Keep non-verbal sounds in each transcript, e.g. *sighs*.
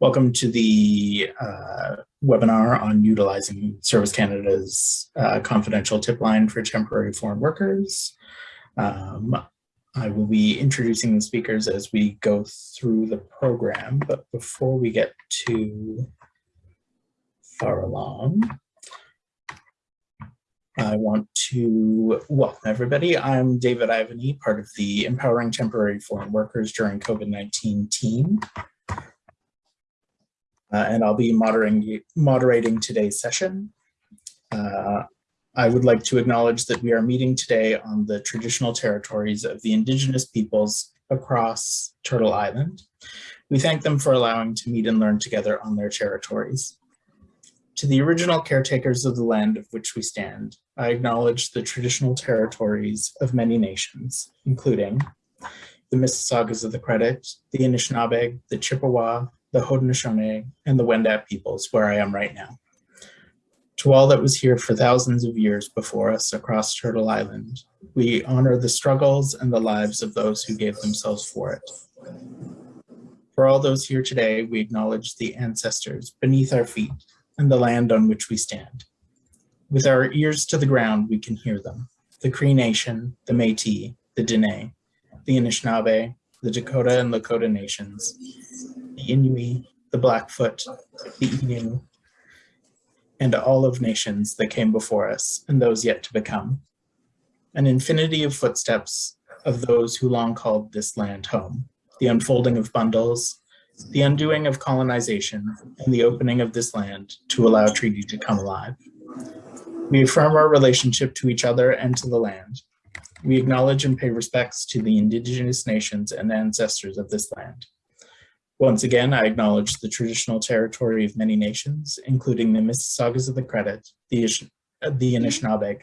Welcome to the uh, webinar on utilizing Service Canada's uh, confidential tip line for temporary foreign workers. Um, I will be introducing the speakers as we go through the program, but before we get too far along, I want to welcome everybody. I'm David Ivany, part of the Empowering Temporary Foreign Workers During COVID-19 team uh, and I'll be moderating, moderating today's session. Uh, I would like to acknowledge that we are meeting today on the traditional territories of the Indigenous peoples across Turtle Island. We thank them for allowing to meet and learn together on their territories. To the original caretakers of the land of which we stand, I acknowledge the traditional territories of many nations, including the Mississaugas of the Credit, the Anishinaabe, the Chippewa, the Haudenosaunee, and the Wendat peoples where I am right now. To all that was here for thousands of years before us across Turtle Island, we honor the struggles and the lives of those who gave themselves for it. For all those here today, we acknowledge the ancestors beneath our feet and the land on which we stand. With our ears to the ground, we can hear them. The Cree Nation, the Métis, the Dene, the Anishinaabe, the Dakota and Lakota nations, the Inuit, the Blackfoot, the Innu, and all of nations that came before us and those yet to become. An infinity of footsteps of those who long called this land home, the unfolding of bundles, the undoing of colonization, and the opening of this land to allow treaty to come alive. We affirm our relationship to each other and to the land. We acknowledge and pay respects to the indigenous nations and ancestors of this land. Once again, I acknowledge the traditional territory of many nations, including the Mississaugas of the Credit, the, the Anishinaabe,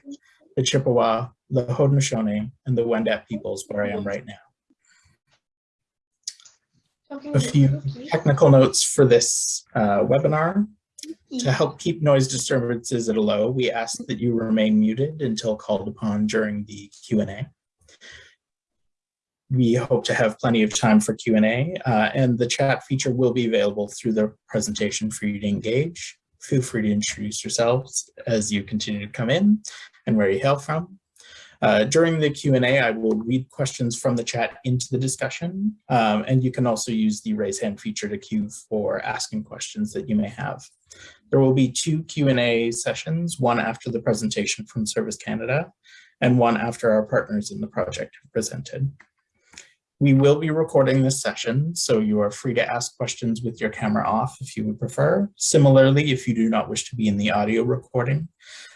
the Chippewa, the Haudenosaunee, and the Wendat peoples where I am right now. A few technical notes for this uh, webinar. To help keep noise disturbances at a low, we ask that you remain muted until called upon during the Q&A we hope to have plenty of time for Q&A uh, and the chat feature will be available through the presentation for you to engage. Feel free to introduce yourselves as you continue to come in and where you hail from. Uh, during the Q&A, I will read questions from the chat into the discussion, um, and you can also use the raise hand feature to queue for asking questions that you may have. There will be two Q&A sessions, one after the presentation from Service Canada, and one after our partners in the project have presented. We will be recording this session, so you are free to ask questions with your camera off if you would prefer. Similarly, if you do not wish to be in the audio recording,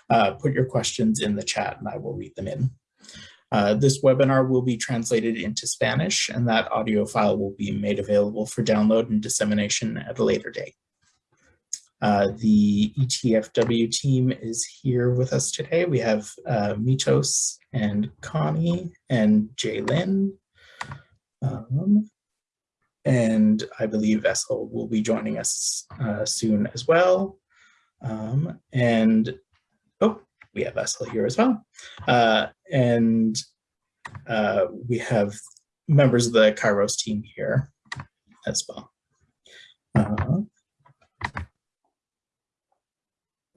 uh, put your questions in the chat and I will read them in. Uh, this webinar will be translated into Spanish and that audio file will be made available for download and dissemination at a later date. Uh, the ETFW team is here with us today. We have uh, Mitos and Connie and Jaylin um, and I believe Essel will be joining us uh, soon as well. Um, and, oh, we have Essel here as well. Uh, and uh, we have members of the Kairos team here as well. Uh,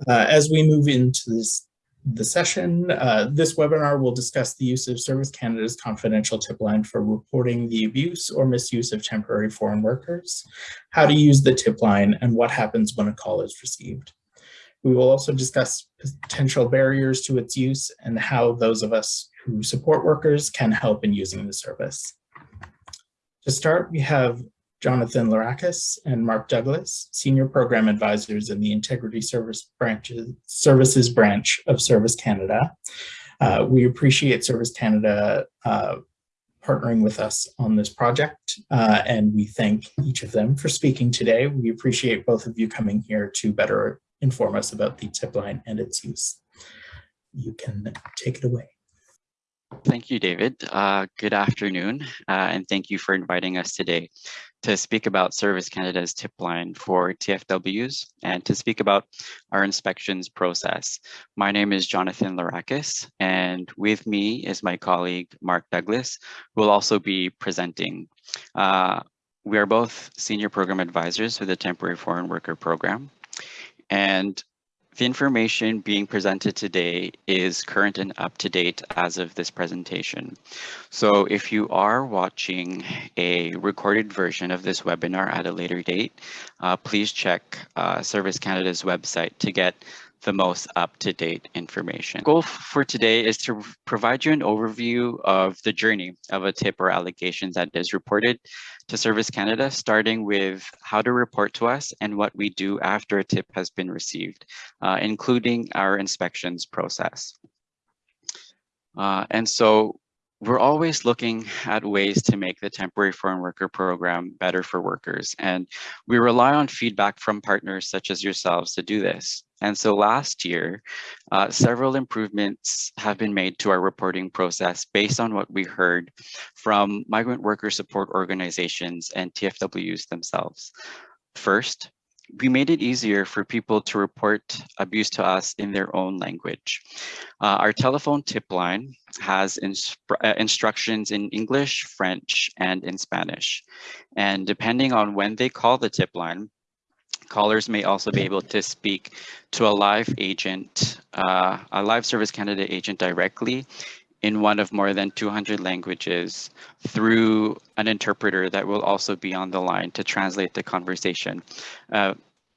uh, as we move into this the session. Uh, this webinar will discuss the use of Service Canada's confidential tip line for reporting the abuse or misuse of temporary foreign workers, how to use the tip line, and what happens when a call is received. We will also discuss potential barriers to its use and how those of us who support workers can help in using the service. To start, we have Jonathan Larakis and Mark Douglas, Senior Program Advisors in the Integrity Service branches, Services Branch of Service Canada. Uh, we appreciate Service Canada uh, partnering with us on this project, uh, and we thank each of them for speaking today. We appreciate both of you coming here to better inform us about the tip line and its use. You can take it away. Thank you, David. Uh, good afternoon, uh, and thank you for inviting us today to speak about Service Canada's tip line for TFWs and to speak about our inspections process. My name is Jonathan Larakis, and with me is my colleague, Mark Douglas, who will also be presenting. Uh, we are both senior program advisors with the Temporary Foreign Worker Program. And the information being presented today is current and up to date as of this presentation. So if you are watching a recorded version of this webinar at a later date, uh, please check uh, Service Canada's website to get the most up-to-date information. Goal for today is to provide you an overview of the journey of a tip or allegation that is reported to Service Canada, starting with how to report to us and what we do after a tip has been received, uh, including our inspections process. Uh, and so we're always looking at ways to make the temporary foreign worker program better for workers. And we rely on feedback from partners such as yourselves to do this. And so last year, uh, several improvements have been made to our reporting process based on what we heard from migrant worker support organizations and TFWs themselves. First, we made it easier for people to report abuse to us in their own language. Uh, our telephone tip line has uh, instructions in English, French, and in Spanish. And depending on when they call the tip line, callers may also be able to speak to a live agent, uh, a live Service Canada agent directly in one of more than 200 languages through an interpreter that will also be on the line to translate the conversation uh,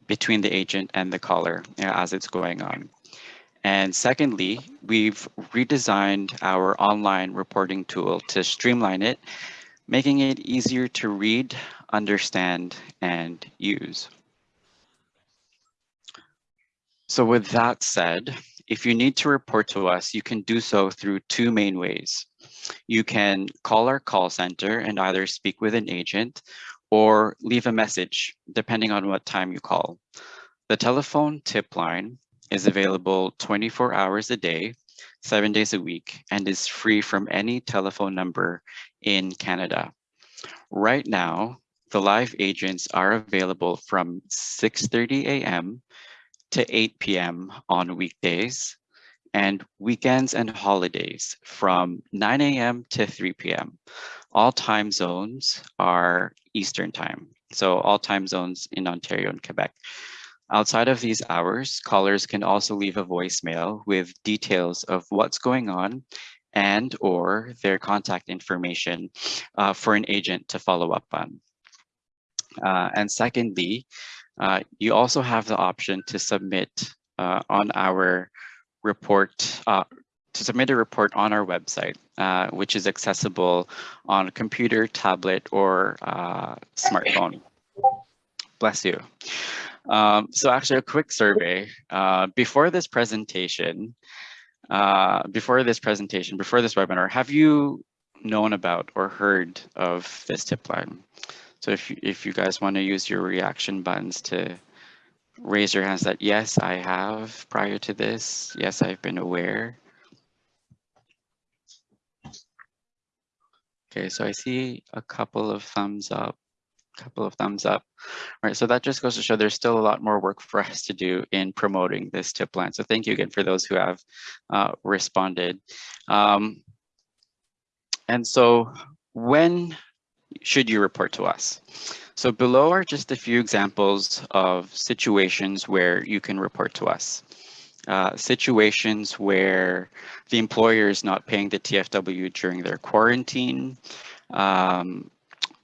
between the agent and the caller as it's going on. And secondly, we've redesigned our online reporting tool to streamline it, making it easier to read, understand, and use. So with that said, if you need to report to us, you can do so through two main ways. You can call our call center and either speak with an agent or leave a message, depending on what time you call. The telephone tip line is available 24 hours a day, seven days a week, and is free from any telephone number in Canada. Right now, the live agents are available from 6.30 a.m to 8 p.m. on weekdays and weekends and holidays from 9 a.m. to 3 p.m. All time zones are Eastern time. So all time zones in Ontario and Quebec. Outside of these hours, callers can also leave a voicemail with details of what's going on and or their contact information uh, for an agent to follow up on. Uh, and secondly, uh, you also have the option to submit uh, on our report, uh, to submit a report on our website, uh, which is accessible on a computer, tablet, or uh, smartphone. Bless you. Um, so actually a quick survey. before this presentation, before this presentation, before this webinar, have you known about or heard of this tip line? So if if you guys want to use your reaction buttons to raise your hands that yes, I have prior to this. Yes, I've been aware. Okay, so I see a couple of thumbs up, A couple of thumbs up. All right, so that just goes to show there's still a lot more work for us to do in promoting this tip line. So thank you again for those who have uh, responded. Um, and so when should you report to us? So below are just a few examples of situations where you can report to us. Uh, situations where the employer is not paying the TFW during their quarantine, um,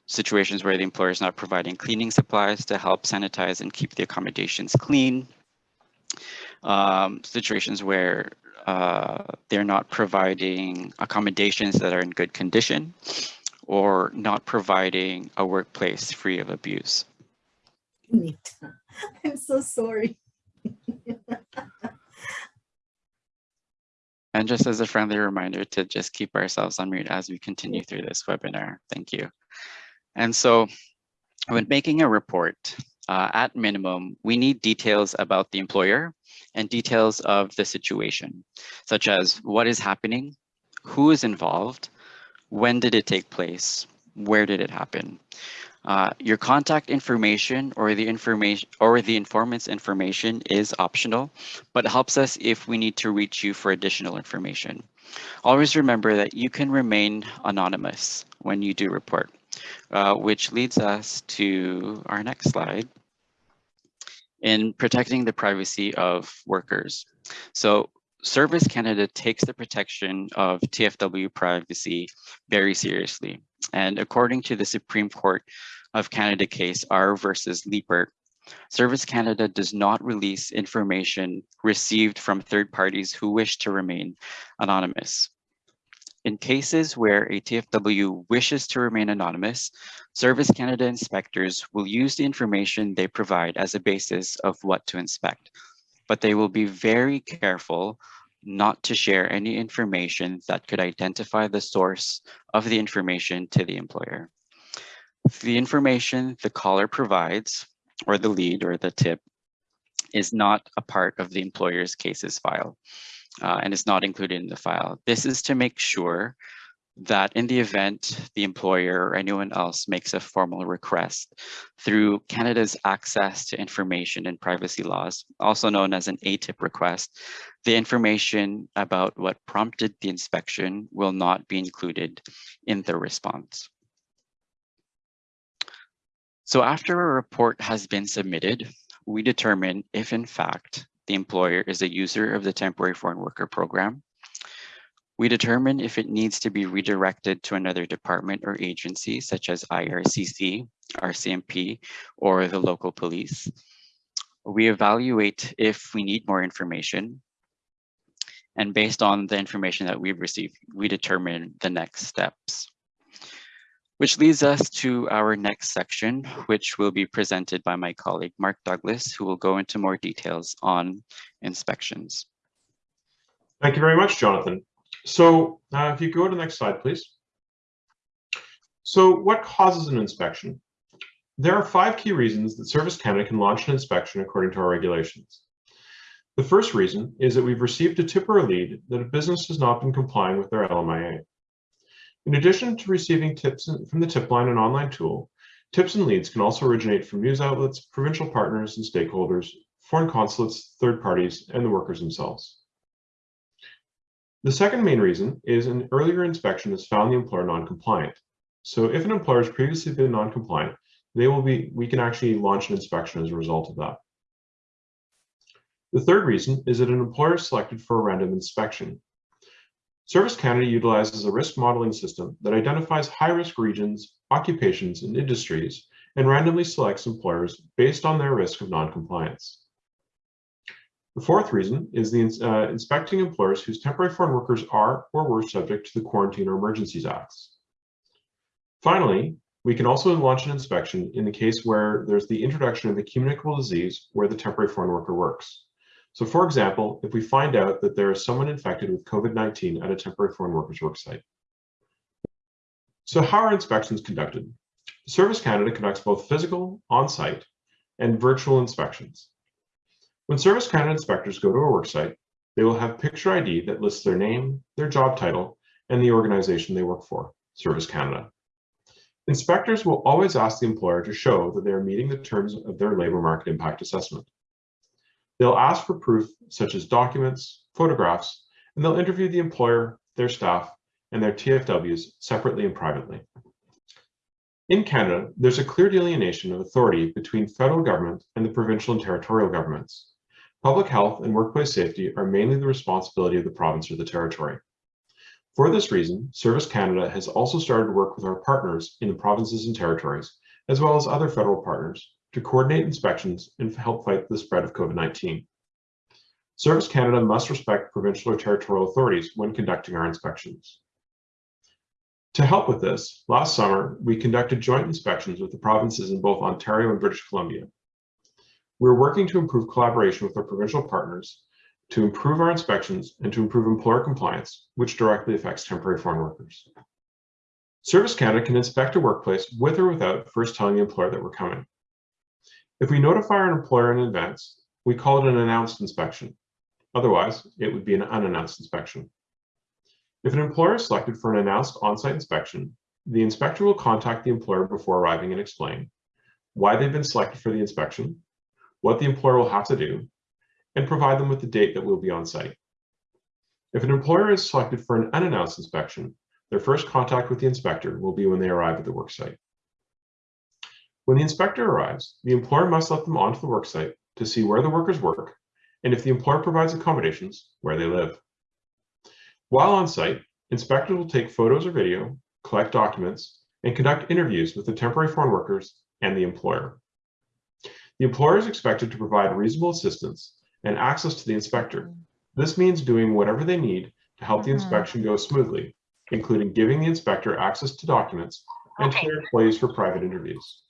situations where the employer is not providing cleaning supplies to help sanitize and keep the accommodations clean, um, situations where uh, they're not providing accommodations that are in good condition, or not providing a workplace free of abuse. *laughs* I'm so sorry. *laughs* and just as a friendly reminder to just keep ourselves on mute as we continue through this webinar. Thank you. And so when making a report, uh, at minimum, we need details about the employer and details of the situation, such as what is happening, who is involved, when did it take place? Where did it happen? Uh, your contact information or the information or the informant's information is optional, but helps us if we need to reach you for additional information. Always remember that you can remain anonymous when you do report. uh, which leads us to our next slide in protecting the privacy of workers. So Service Canada takes the protection of TFW privacy very seriously. And according to the Supreme Court of Canada case R versus Leipert, Service Canada does not release information received from third parties who wish to remain anonymous. In cases where a TFW wishes to remain anonymous, Service Canada inspectors will use the information they provide as a basis of what to inspect, but they will be very careful not to share any information that could identify the source of the information to the employer. The information the caller provides, or the lead or the tip, is not a part of the employer's cases file uh, and is not included in the file. This is to make sure that in the event the employer or anyone else makes a formal request through Canada's access to information and privacy laws, also known as an ATIP request, the information about what prompted the inspection will not be included in the response. So after a report has been submitted, we determine if in fact the employer is a user of the temporary foreign worker program. We determine if it needs to be redirected to another department or agency, such as IRCC, RCMP, or the local police. We evaluate if we need more information. And based on the information that we've received, we determine the next steps. Which leads us to our next section, which will be presented by my colleague, Mark Douglas, who will go into more details on inspections. Thank you very much, Jonathan. So uh, if you go to the next slide, please. So what causes an inspection? There are five key reasons that Service Canada can launch an inspection according to our regulations. The first reason is that we've received a tip or a lead that a business has not been complying with their LMIA. In addition to receiving tips from the tip line and online tool, tips and leads can also originate from news outlets, provincial partners and stakeholders, foreign consulates, third parties, and the workers themselves. The second main reason is an earlier inspection has found the employer non-compliant. So if an employer has previously been non-compliant, they will be, we can actually launch an inspection as a result of that. The third reason is that an employer is selected for a random inspection, Service Canada utilizes a risk modeling system that identifies high-risk regions, occupations, and industries, and randomly selects employers based on their risk of non-compliance. The fourth reason is the uh, inspecting employers whose temporary foreign workers are or were subject to the Quarantine or Emergencies Acts. Finally, we can also launch an inspection in the case where there's the introduction of a communicable disease where the temporary foreign worker works. So for example, if we find out that there is someone infected with COVID-19 at a temporary foreign workers worksite. So how are inspections conducted? Service Canada conducts both physical, on-site, and virtual inspections. When Service Canada inspectors go to a worksite, they will have picture ID that lists their name, their job title, and the organization they work for, Service Canada. Inspectors will always ask the employer to show that they are meeting the terms of their labor market impact assessment. They'll ask for proof such as documents, photographs, and they'll interview the employer, their staff, and their TFWs separately and privately. In Canada, there's a clear delineation of authority between federal government and the provincial and territorial governments. Public health and workplace safety are mainly the responsibility of the province or the territory. For this reason, Service Canada has also started to work with our partners in the provinces and territories, as well as other federal partners, to coordinate inspections and help fight the spread of COVID-19. Service Canada must respect provincial or territorial authorities when conducting our inspections. To help with this, last summer, we conducted joint inspections with the provinces in both Ontario and British Columbia. We're working to improve collaboration with our provincial partners to improve our inspections and to improve employer compliance, which directly affects temporary foreign workers. Service Canada can inspect a workplace with or without first telling the employer that we're coming. If we notify our employer in advance, we call it an announced inspection. Otherwise, it would be an unannounced inspection. If an employer is selected for an announced on-site inspection, the inspector will contact the employer before arriving and explain why they've been selected for the inspection, what the employer will have to do, and provide them with the date that will be on site. If an employer is selected for an unannounced inspection, their first contact with the inspector will be when they arrive at the worksite. When the inspector arrives, the employer must let them onto the worksite to see where the workers work and if the employer provides accommodations, where they live. While on site, inspectors will take photos or video, collect documents, and conduct interviews with the temporary foreign workers and the employer. The employer is expected to provide reasonable assistance and access to the inspector. This means doing whatever they need to help the Mhm. inspection go smoothly, including giving the inspector access to documents and to their employees for private interviews.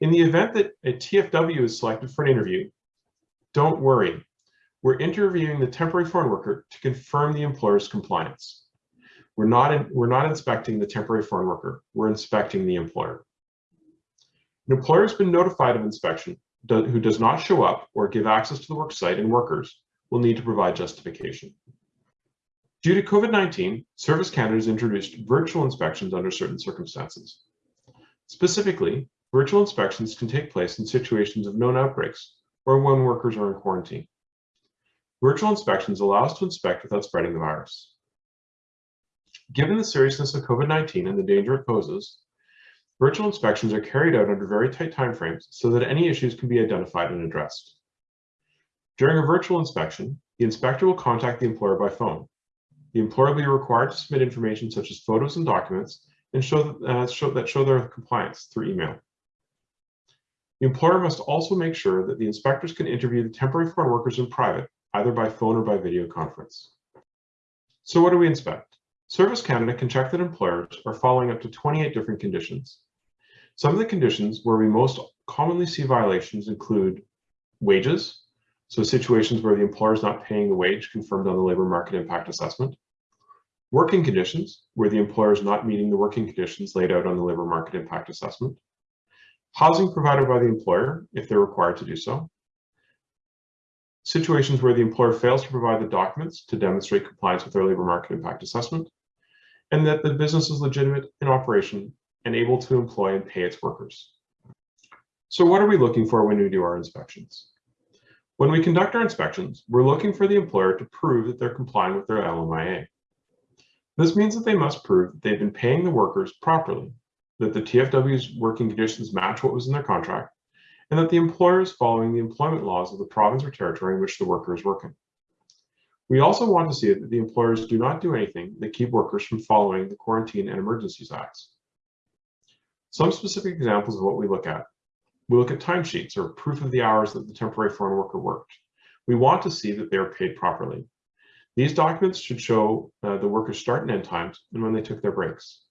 In the event that a TFW is selected for an interview, don't worry. We're interviewing the temporary foreign worker to confirm the employer's compliance. We're not, in- we're not inspecting the temporary foreign worker, we're inspecting the employer. An employer has been notified of inspection do- who does not show up or give access to the work site and workers will need to provide justification. Due to COVID-19, Service Canada has introduced virtual inspections under certain circumstances. Specifically, virtual inspections can take place in situations of known outbreaks or when workers are in quarantine. Virtual inspections allow us to inspect without spreading the virus. Given the seriousness of COVID-19 and the danger it poses, virtual inspections are carried out under very tight timeframes so that any issues can be identified and addressed. During a virtual inspection, the inspector will contact the employer by phone. The employer will be required to submit information such as photos and documents and show, uh, show that show their compliance through email. The employer must also make sure that the inspectors can interview the temporary foreign workers in private, either by phone or by video conference. So what do we inspect? Service Canada can check that employers are following up to 28 different conditions. Some of the conditions where we most commonly see violations include wages, so situations where the employer is not paying the wage confirmed on the labor market impact assessment. Working conditions, where the employer is not meeting the working conditions laid out on the labor market impact assessment. Housing provided by the employer, if they're required to do so. Situations where the employer fails to provide the documents to demonstrate compliance with their labor market impact assessment. And that the business is legitimate in operation and able to employ and pay its workers. So what are we looking for when we do our inspections? When we conduct our inspections, we're looking for the employer to prove that they're complying with their LMIA. This means that they must prove that they've been paying the workers properly, that the TFW's working conditions match what was in their contract, and that the employer is following the employment laws of the province or territory in which the worker is working. We also want to see that the employers do not do anything that keep workers from following the Quarantine and Emergencies Acts. Some specific examples of what we look at. We look at timesheets or proof of the hours that the temporary foreign worker worked. We want to see that they are paid properly. These documents should show uh, the workers' start and end times and when they took their breaks.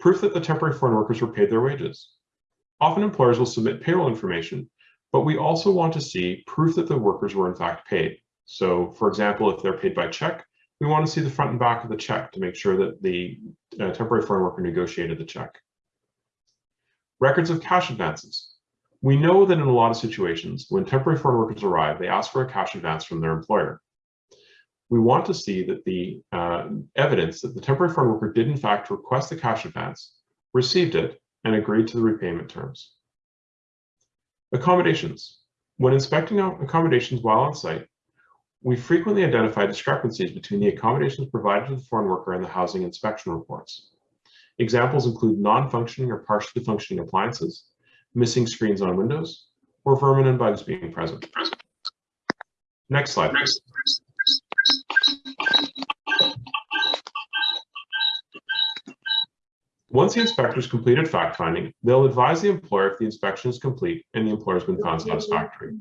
Proof that the temporary foreign workers were paid their wages. Often employers will submit payroll information, but we also want to see proof that the workers were in fact paid. So for example, if they're paid by check, we want to see the front and back of the check to make sure that the uh, temporary foreign worker negotiated the check. Records of cash advances. We know that in a lot of situations, when temporary foreign workers arrive, they ask for a cash advance from their employer. We want to see that the uh, evidence that the temporary foreign worker did in fact request the cash advance, received it, and agreed to the repayment terms. Accommodations. When inspecting accommodations while on site, we frequently identify discrepancies between the accommodations provided to the foreign worker and the housing inspection reports. Examples include non-functioning or partially functioning appliances, missing screens on windows, or vermin and bugs being present. Next slide. please. Once the inspectors completed fact-finding, they'll advise the employer if the inspection is complete and the employer has been found satisfactory.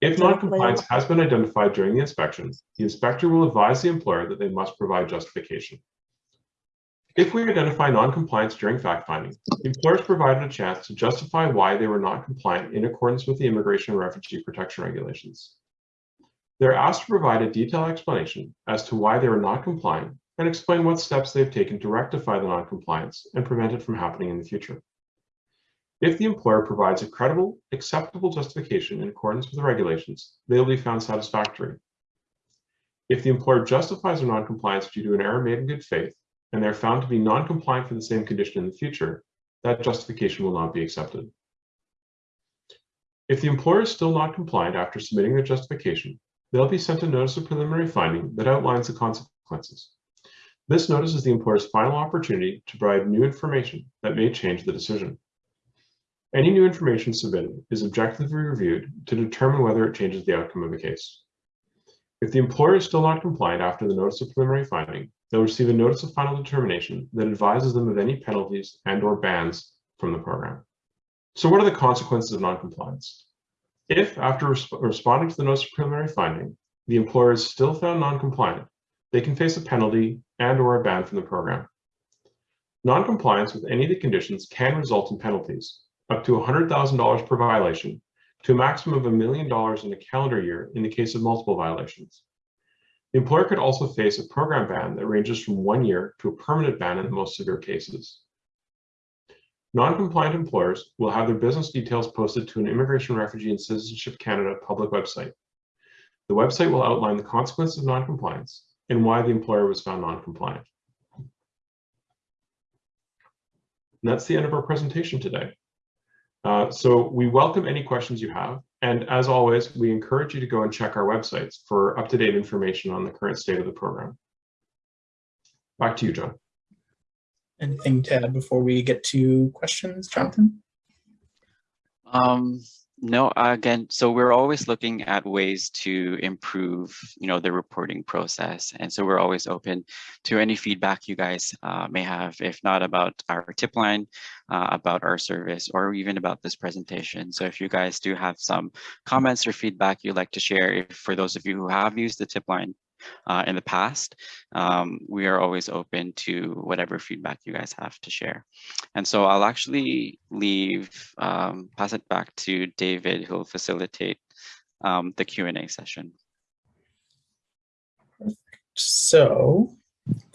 If non-compliance has been identified during the inspection, the inspector will advise the employer that they must provide justification. If we identify non-compliance during fact-finding, employers provided a chance to justify why they were not compliant in accordance with the Immigration and Refugee Protection Regulations. They're asked to provide a detailed explanation as to why they were not compliant and explain what steps they've taken to rectify the non-compliance and prevent it from happening in the future. If the employer provides a credible, acceptable justification in accordance with the regulations, they will be found satisfactory. If the employer justifies their non-compliance due to an error made in good faith, and they're found to be non-compliant for the same condition in the future, that justification will not be accepted. If the employer is still not compliant after submitting their justification, they'll be sent a notice of preliminary finding that outlines the consequences. This notice is the employer's final opportunity to provide new information that may change the decision. Any new information submitted is objectively reviewed to determine whether it changes the outcome of the case. If the employer is still not compliant after the notice of preliminary finding, they'll receive a notice of final determination that advises them of any penalties and or bans from the program. So what are the consequences of noncompliance? If after resp responding to the notice of preliminary finding, the employer is still found noncompliant, they can face a penalty and or a ban from the program. Noncompliance with any of the conditions can result in penalties, up to $100,000 per violation to a maximum of a million dollars in a calendar year in the case of multiple violations. The employer could also face a program ban that ranges from one year to a permanent ban in the most severe cases. Non-compliant employers will have their business details posted to an Immigration, Refugee and Citizenship Canada public website. The website will outline the consequences of non-compliance and why the employer was found non-compliant. And that's the end of our presentation today. Uh, so we welcome any questions you have. And as always, we encourage you to go and check our websites for up-to-date information on the current state of the program. Back to you, John. Anything to add before we get to questions, Jonathan? Um, no, again, so we're always looking at ways to improve, you know, the reporting process. And so we're always open to any feedback you guys uh, may have, if not about our tip line, uh, about our service, or even about this presentation. So if you guys do have some comments or feedback you'd like to share, if for those of you who have used the tip line uh, in the past, um, we are always open to whatever feedback you guys have to share. And so I'll actually leave, um, pass it back to David, who'll facilitate um, the Q&A session. So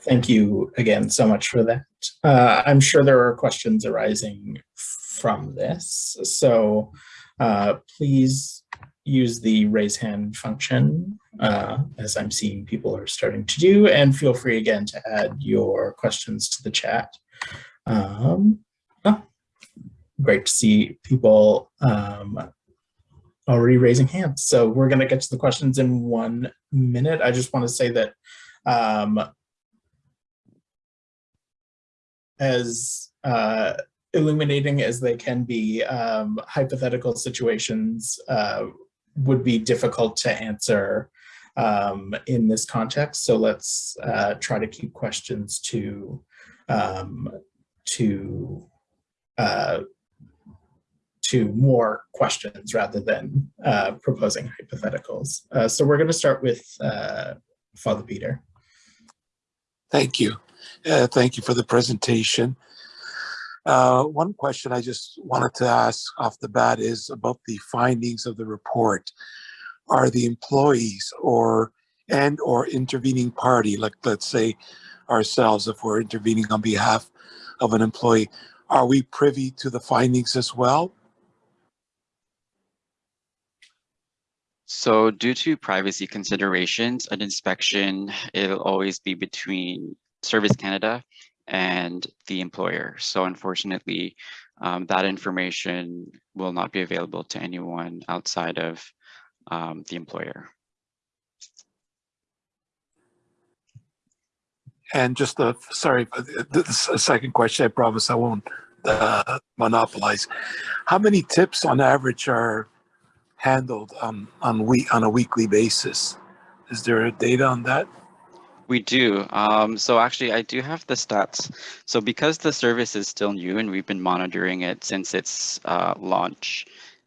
thank you again so much for that. Uh, I'm sure there are questions arising from this. So uh, please use the raise hand function uh, as I'm seeing people are starting to do and feel free again to add your questions to the chat. Um, oh, great to see people um, already raising hands. So we're going to get to the questions in one minute. I just want to say that um, as uh, illuminating as they can be, um, hypothetical situations uh, would be difficult to answer um, in this context. So let's uh, try to keep questions to um, to uh, to more questions rather than uh, proposing hypotheticals. Uh, so we're going to start with uh, Father Peter. Thank you. Uh, thank you for the presentation. Uh, one question I just wanted to ask off the bat is about the findings of the report. Are the employees or and or intervening party, like let's say ourselves, if we're intervening on behalf of an employee, are we privy to the findings as well? So due to privacy considerations, an inspection, it'll always be between Service Canada and the employer. So unfortunately, um, that information will not be available to anyone outside of um, the employer. And just a, sorry, this a second question, I promise I won't uh, monopolize. How many tips on average are handled on, on, week, on a weekly basis? Is there data on that? We do. Um, so actually, I do have the stats. So because the service is still new and we've been monitoring it since its uh, launch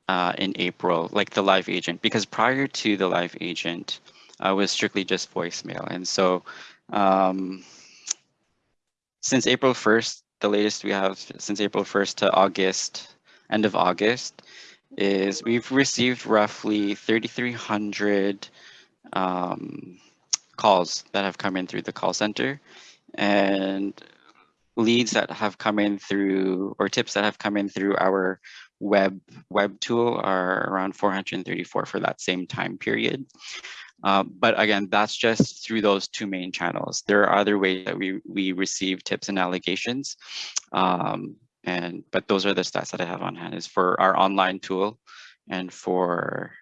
uh, in April, like the live agent, because prior to the live agent, uh, was strictly just voicemail. And so um, since April 1st, the latest we have since April 1st to August, end of August, is we've received roughly 3,300 um, calls that have come in through the call center and leads that have come in through or tips that have come in through our web web tool are around 434 for that same time period. Uh, but again, that's just through those two main channels. There are other ways that we, we receive tips and allegations. Um, and but those are the stats that I have on hand is for our online tool and for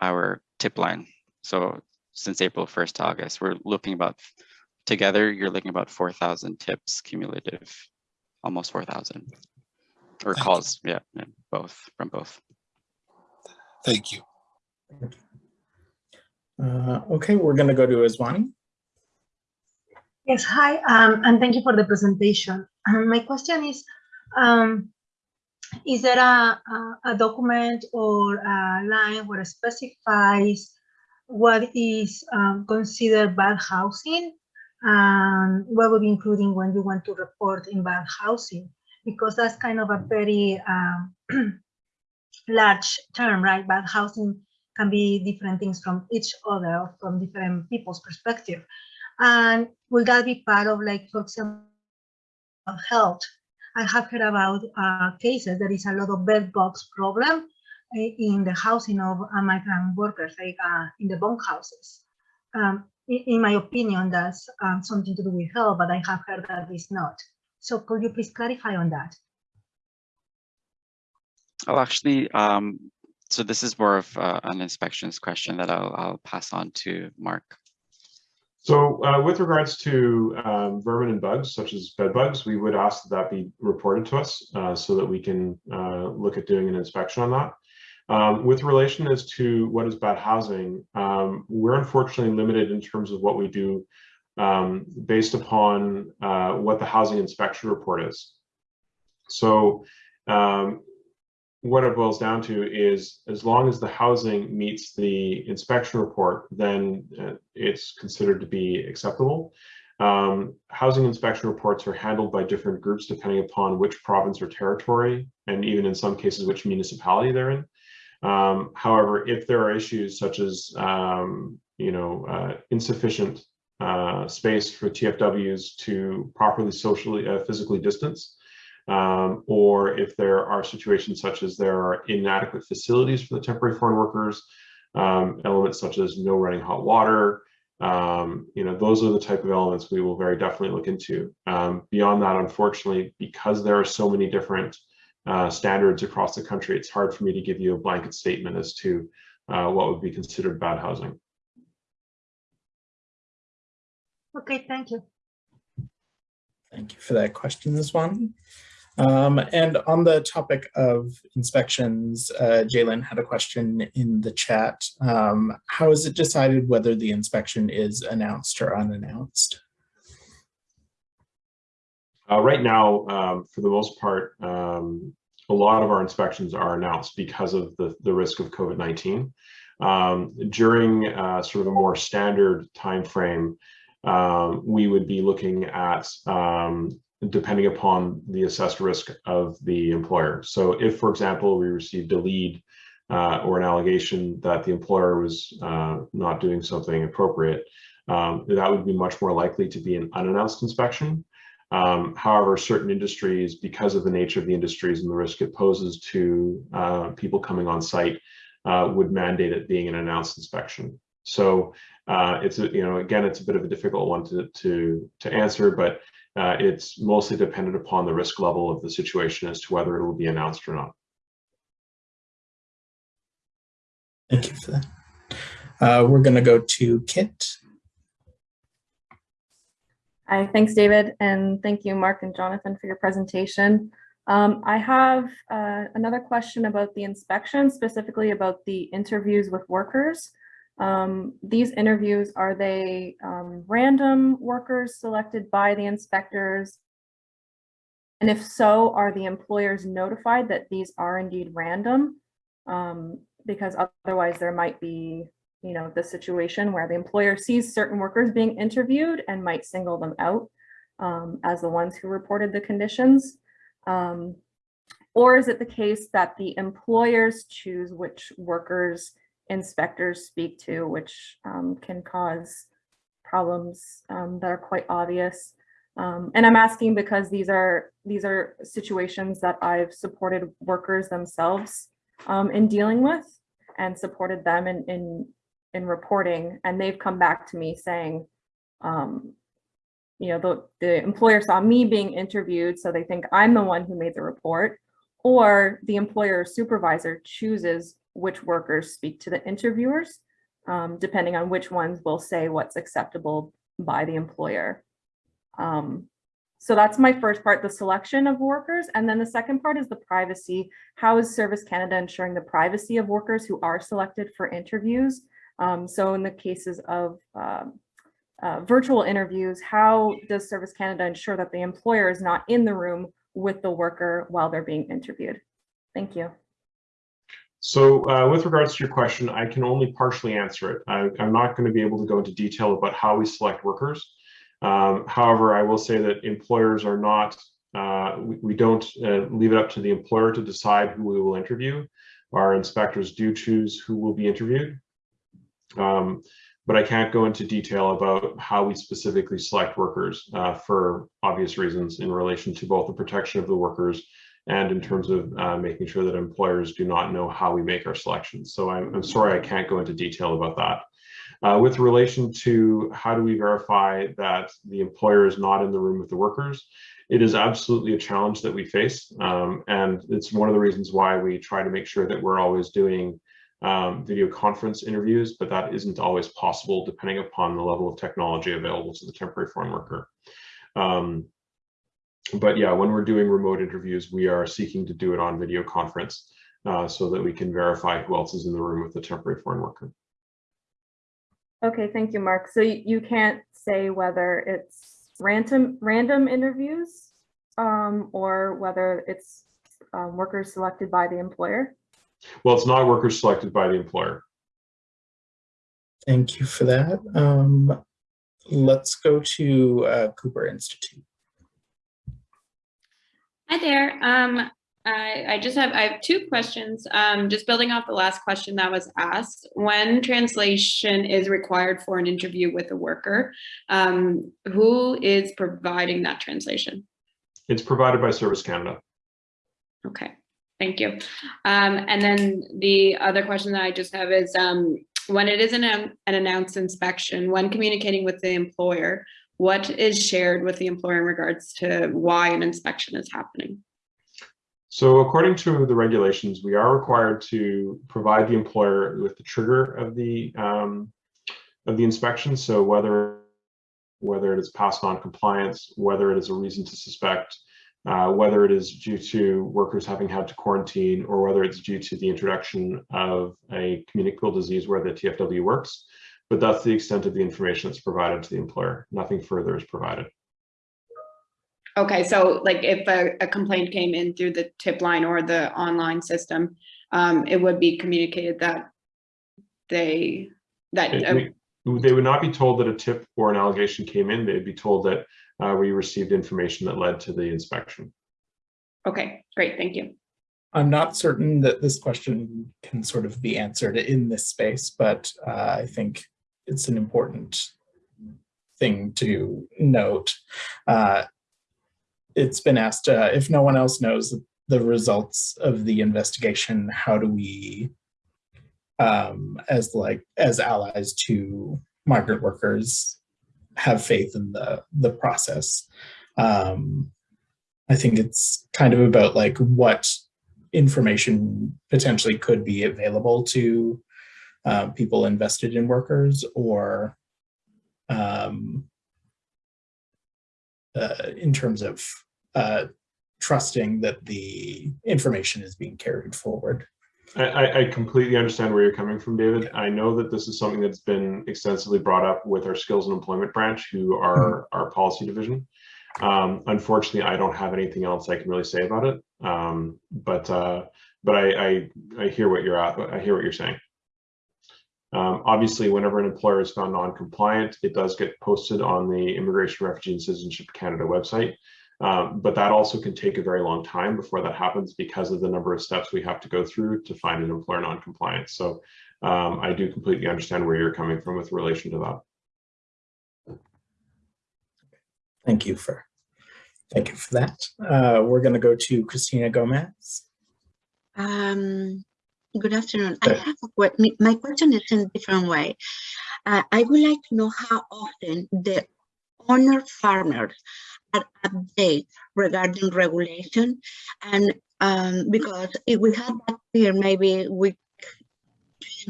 our tip line. So since April 1st to August, we're looking about together, you're looking about 4,000 tips cumulative, almost 4,000. Or Thank calls, yeah, yeah, both, from both. Thank you. Uh, okay, we're going to go to Iswani. Yes, hi, um, and thank you for the presentation. Um, my question is, um, is there a, a, a document or a line where it specifies what is um, considered bad housing and what would be including when you want to report in bad housing? Because that's kind of a very um, *clears throat* large term, right? Bad housing can be different things from each other, from different people's perspective. And will that be part of like, for example, health? I have heard about uh, cases, there is a lot of bed bugs problem in the housing of uh, migrant workers, like uh, in the bunk houses. Um, in, in my opinion, that's um, something to do with health, but I have heard that it's not. So could you please clarify on that? I'll actually, um, so this is more of uh, an inspections question that I'll, I'll pass on to Mark. So uh, with regards to um, vermin and bugs, such as bed bugs, we would ask that that be reported to us uh, so that we can uh, look at doing an inspection on that. Um, with relation as to what is bad housing, um, we're unfortunately limited in terms of what we do um, based upon uh, what the housing inspection report is. So um, what it boils down to is as long as the housing meets the inspection report, then uh, it's considered to be acceptable. Um, housing inspection reports are handled by different groups depending upon which province or territory, and even in some cases, which municipality they're in. Um, however, if there are issues such as, um, you know, uh, insufficient uh, space for TFWs to properly socially, uh, physically distance, um, or if there are situations such as there are inadequate facilities for the temporary foreign workers, um, elements such as no running hot water, um, you know, those are the type of elements we will very definitely look into. Um, beyond that, unfortunately, because there are so many different uh, standards across the country, it's hard for me to give you a blanket statement as to uh, what would be considered bad housing. Okay, thank you. Thank you for that question, Iswani. Um, and on the topic of inspections, uh, Jalen had a question in the chat. Um, how is it decided whether the inspection is announced or unannounced? Uh, right now, um, for the most part, um, a lot of our inspections are announced because of the, the risk of COVID-19. Um, during uh, sort of a more standard time frame, um, we would be looking at um, depending upon the assessed risk of the employer. So if, for example, we received a lead uh, or an allegation that the employer was uh, not doing something appropriate, um, that would be much more likely to be an unannounced inspection. Um, however, certain industries, because of the nature of the industries and the risk it poses to uh, people coming on site, uh, would mandate it being an announced inspection. So uh, it's, a, you know, again, it's a bit of a difficult one to, to, to answer, but uh, it's mostly dependent upon the risk level of the situation as to whether it will be announced or not. Thank you for that. Uh, we're going to go to Kit. Hi, thanks, David, and thank you, Mark and Jonathan, for your presentation. Um, I have uh, another question about the inspection, specifically about the interviews with workers. Um, these interviews, are they um, random workers selected by the inspectors? And if so, are the employers notified that these are indeed random? Um, because otherwise there might be, you know, the situation where the employer sees certain workers being interviewed and might single them out um, as the ones who reported the conditions. Um, or is it the case that the employers choose which workers inspectors speak to, which um, can cause problems um, that are quite obvious. Um, and I'm asking because these are these are situations that I've supported workers themselves um, in dealing with and supported them in, in, in reporting. And they've come back to me saying, um, you know, the, the employer saw me being interviewed, so they think I'm the one who made the report, or the employer supervisor chooses which workers speak to the interviewers, um, depending on which ones will say what's acceptable by the employer. Um, so that's my first part, the selection of workers. And then the second part is the privacy. How is Service Canada ensuring the privacy of workers who are selected for interviews? Um, so in the cases of um, uh, virtual interviews, how does Service Canada ensure that the employer is not in the room with the worker while they're being interviewed? Thank you. So uh, with regards to your question, I can only partially answer it. I, I'm not going to be able to go into detail about how we select workers. Um, however, I will say that employers are not, uh, we, we, don't uh, leave it up to the employer to decide who we will interview. Our inspectors do choose who will be interviewed. Um, but I can't go into detail about how we specifically select workers uh, for obvious reasons in relation to both the protection of the workers and in terms of uh, making sure that employers do not know how we make our selections. So I'm, I'm sorry I can't go into detail about that. Uh, with relation to how do we verify that the employer is not in the room with the workers, it is absolutely a challenge that we face. Um, and it's one of the reasons why we try to make sure that we're always doing um, video conference interviews, but that isn't always possible depending upon the level of technology available to the temporary foreign worker. Um, but yeah, when we're doing remote interviews, we are seeking to do it on video conference uh, so that we can verify who else is in the room with the temporary foreign worker. Okay, thank you, Mark. So you can't say whether it's random random interviews um, or whether it's um, workers selected by the employer? Well, it's not workers selected by the employer. Thank you for that. Um, let's go to uh, Cooper Institute. Hi there. Um, I, I, just have I have two questions. Um, just building off the last question that was asked, when translation is required for an interview with a worker, um, who is providing that translation? It's provided by Service Canada. Okay, thank you. Um, and then the other question that I just have is um, when it is an, an announced inspection, when communicating with the employer, what is shared with the employer in regards to why an inspection is happening? So according to the regulations, we are required to provide the employer with the trigger of the um, of the inspection. So whether whether it is past non-compliance, whether it is a reason to suspect, uh, whether it is due to workers having had to quarantine, or whether it's due to the introduction of a communicable disease where the TFW works. But that's the extent of the information that's provided to the employer. Nothing further is provided. Okay, so like if a, a, complaint came in through the tip line or the online system, um, it would be communicated that they that it, uh, they would not be told that a tip or an allegation came in. They'd be told that uh, we received information that led to the inspection. Okay, great, thank you. I'm not certain that this question can sort of be answered in this space, but uh, I think it's an important thing to note. Uh, it's been asked uh, if no one else knows the results of the investigation, how do we, um, as like as allies to migrant workers, have faith in the the process? Um, I think it's kind of about like what information potentially could be available to uh, people invested in workers or um, uh, in terms of uh, trusting that the information is being carried forward. I, I, completely understand where you're coming from, David. I know that this is something that's been extensively brought up with our skills and employment branch, who are mm -hmm. our policy division. Um, unfortunately, I don't have anything else I can really say about it. Um, but uh, but I, I, I hear what you're at. I hear what you're saying. Um, obviously, whenever an employer is found non-compliant, it does get posted on the Immigration, Refugee, and Citizenship Canada website. Um, but that also can take a very long time before that happens because of the number of steps we have to go through to find an employer non-compliance. So um, I do completely understand where you're coming from with relation to that. Thank you for thank you for that. Uh, we're going to go to Christina Gomez. Um, good afternoon. I have a, my question is in a different way. Uh, I would like to know how often the owner farmers update regarding regulation and um, because if we had that here maybe we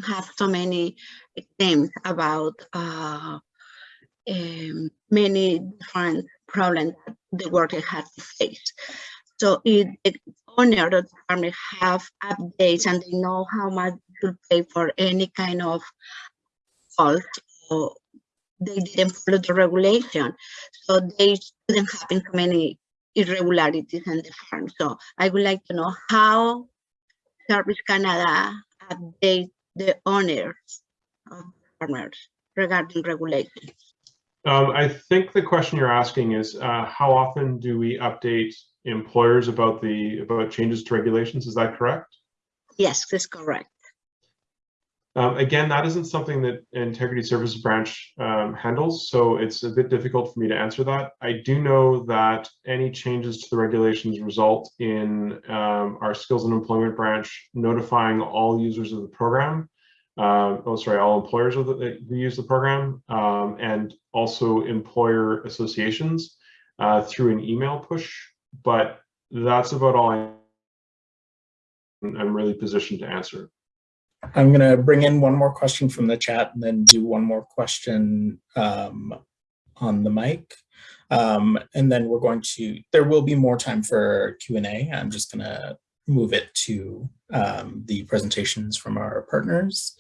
have so many things about uh, um, many different problems that the worker has to face. So if the owner of the farm have updates and they know how much to pay for any kind of fault or they didn't follow the regulation. So they didn't happen too many irregularities in the farm. So I would like to know how Service Canada update the owners of farmers regarding regulations. Um, I think the question you're asking is uh, how often do we update employers about the about changes to regulations? Is that correct? Yes, that's correct. Um, again, that isn't something that Integrity Services Branch um, handles, so it's a bit difficult for me to answer that. I do know that any changes to the regulations result in um, our Skills and Employment Branch notifying all users of the program, uh, oh sorry, all employers the, who use the program, um, and also employer associations uh, through an email push. But that's about all I'm really positioned to answer. I'm going to bring in one more question from the chat and then do one more question um, on the mic. Um, and then we're going to, there will be more time for Q&A. I'm just going to move it to um, the presentations from our partners.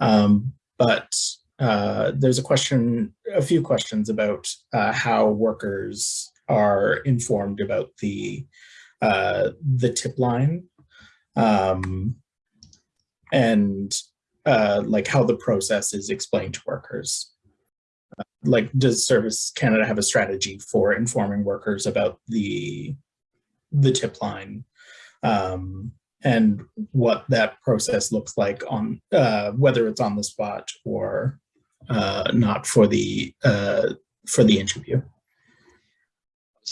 Um, but uh, there's a question, a few questions about uh, how workers are informed about the uh, the tip line. Um, and uh, like how the process is explained to workers. Uh, like, does Service Canada have a strategy for informing workers about the the tip line um, and what that process looks like on uh, whether it's on the spot or uh, not for the uh, for the interview?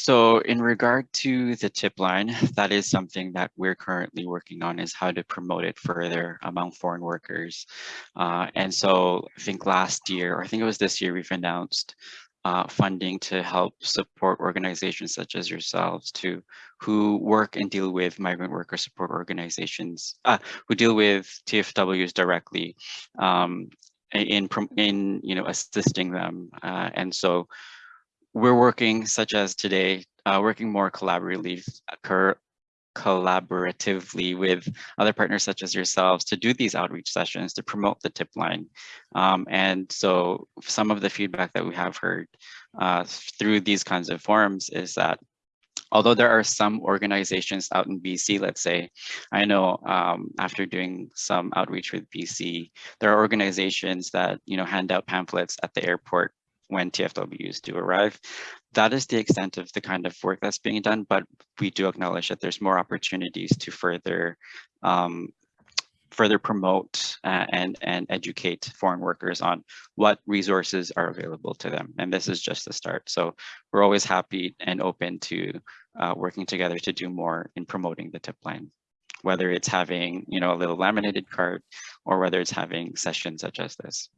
So in regard to the tip line, that is something that we're currently working on is how to promote it further among foreign workers. Uh, and so I think last year, or I think it was this year, we've announced uh, funding to help support organizations such as yourselves to who work and deal with migrant worker support organizations, uh, who deal with TFWs directly um, in, in, you know, assisting them. Uh, and so we're working, such as today, uh, working more collaboratively, collaboratively with other partners such as yourselves to do these outreach sessions to promote the tip line. Um, and so some of the feedback that we have heard uh, through these kinds of forums is that although there are some organizations out in BC, let's say, I know um, after doing some outreach with BC, there are organizations that you know hand out pamphlets at the airport when TFWs do arrive. That is the extent of the kind of work that's being done, but we do acknowledge that there's more opportunities to further um, further promote uh, and and educate foreign workers on what resources are available to them. And this is just the start. So we're always happy and open to uh, working together to do more in promoting the tip line, whether it's having you know a little laminated card or whether it's having sessions such as this.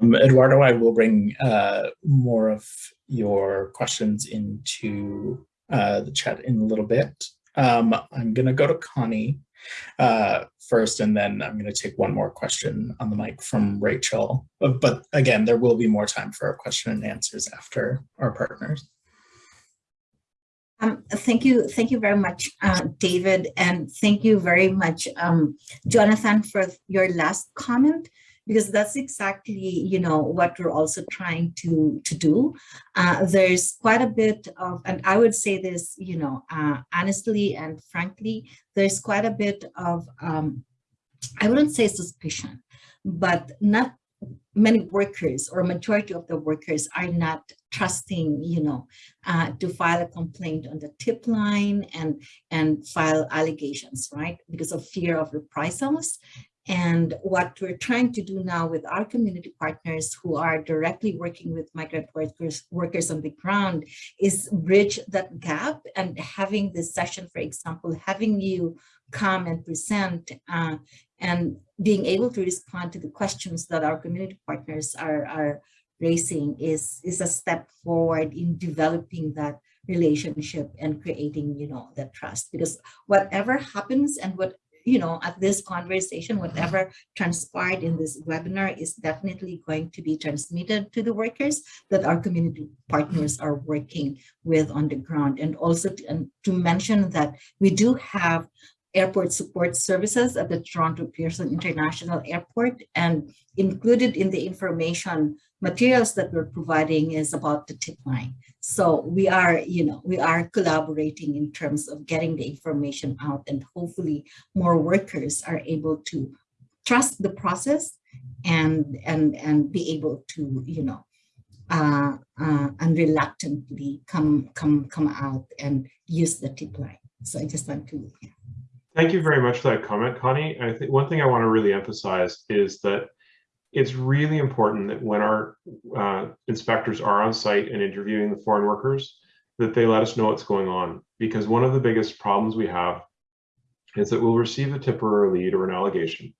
Um, Eduardo, I will bring uh, more of your questions into uh, the chat in a little bit. Um, I'm going to go to Connie uh, first, and then I'm going to take one more question on the mic from Rachel. But, again, there will be more time for question and answers after our partners. Um, thank you. Thank you very much, uh, David. And thank you very much, um, Jonathan, for your last comment because that's exactly you know what we're also trying to to do. Uh, there's quite a bit of and i would say this you know uh, honestly and frankly there's quite a bit of um, i wouldn't say suspicion but not many workers or majority of the workers are not trusting you know uh, to file a complaint on the tip line and and file allegations right? Because of fear of reprisals and what we're trying to do now with our community partners who are directly working with migrant workers, workers on the ground is bridge that gap and having this session, for example, having you come and present uh, and being able to respond to the questions that our community partners are, are raising is, is a step forward in developing that relationship and creating, you know, that trust. Because whatever happens and what you know, at this conversation, whatever transpired in this webinar is definitely going to be transmitted to the workers that our community partners are working with on the ground. And also to, and to mention that we do have airport support services at the Toronto Pearson International Airport and included in the information materials that we're providing is about the tip line. So we are, you know, we are collaborating in terms of getting the information out and hopefully more workers are able to trust the process and and and be able to, you know, uh, uh, unreluctantly come come come out and use the tip line. So I just want to. Yeah. Thank you very much for that comment, Connie. I think one thing I want to really emphasize is that it's really important that when our uh, inspectors are on site and interviewing the foreign workers, that they let us know what's going on. Because one of the biggest problems we have is that we'll receive a tip or a lead or an allegation,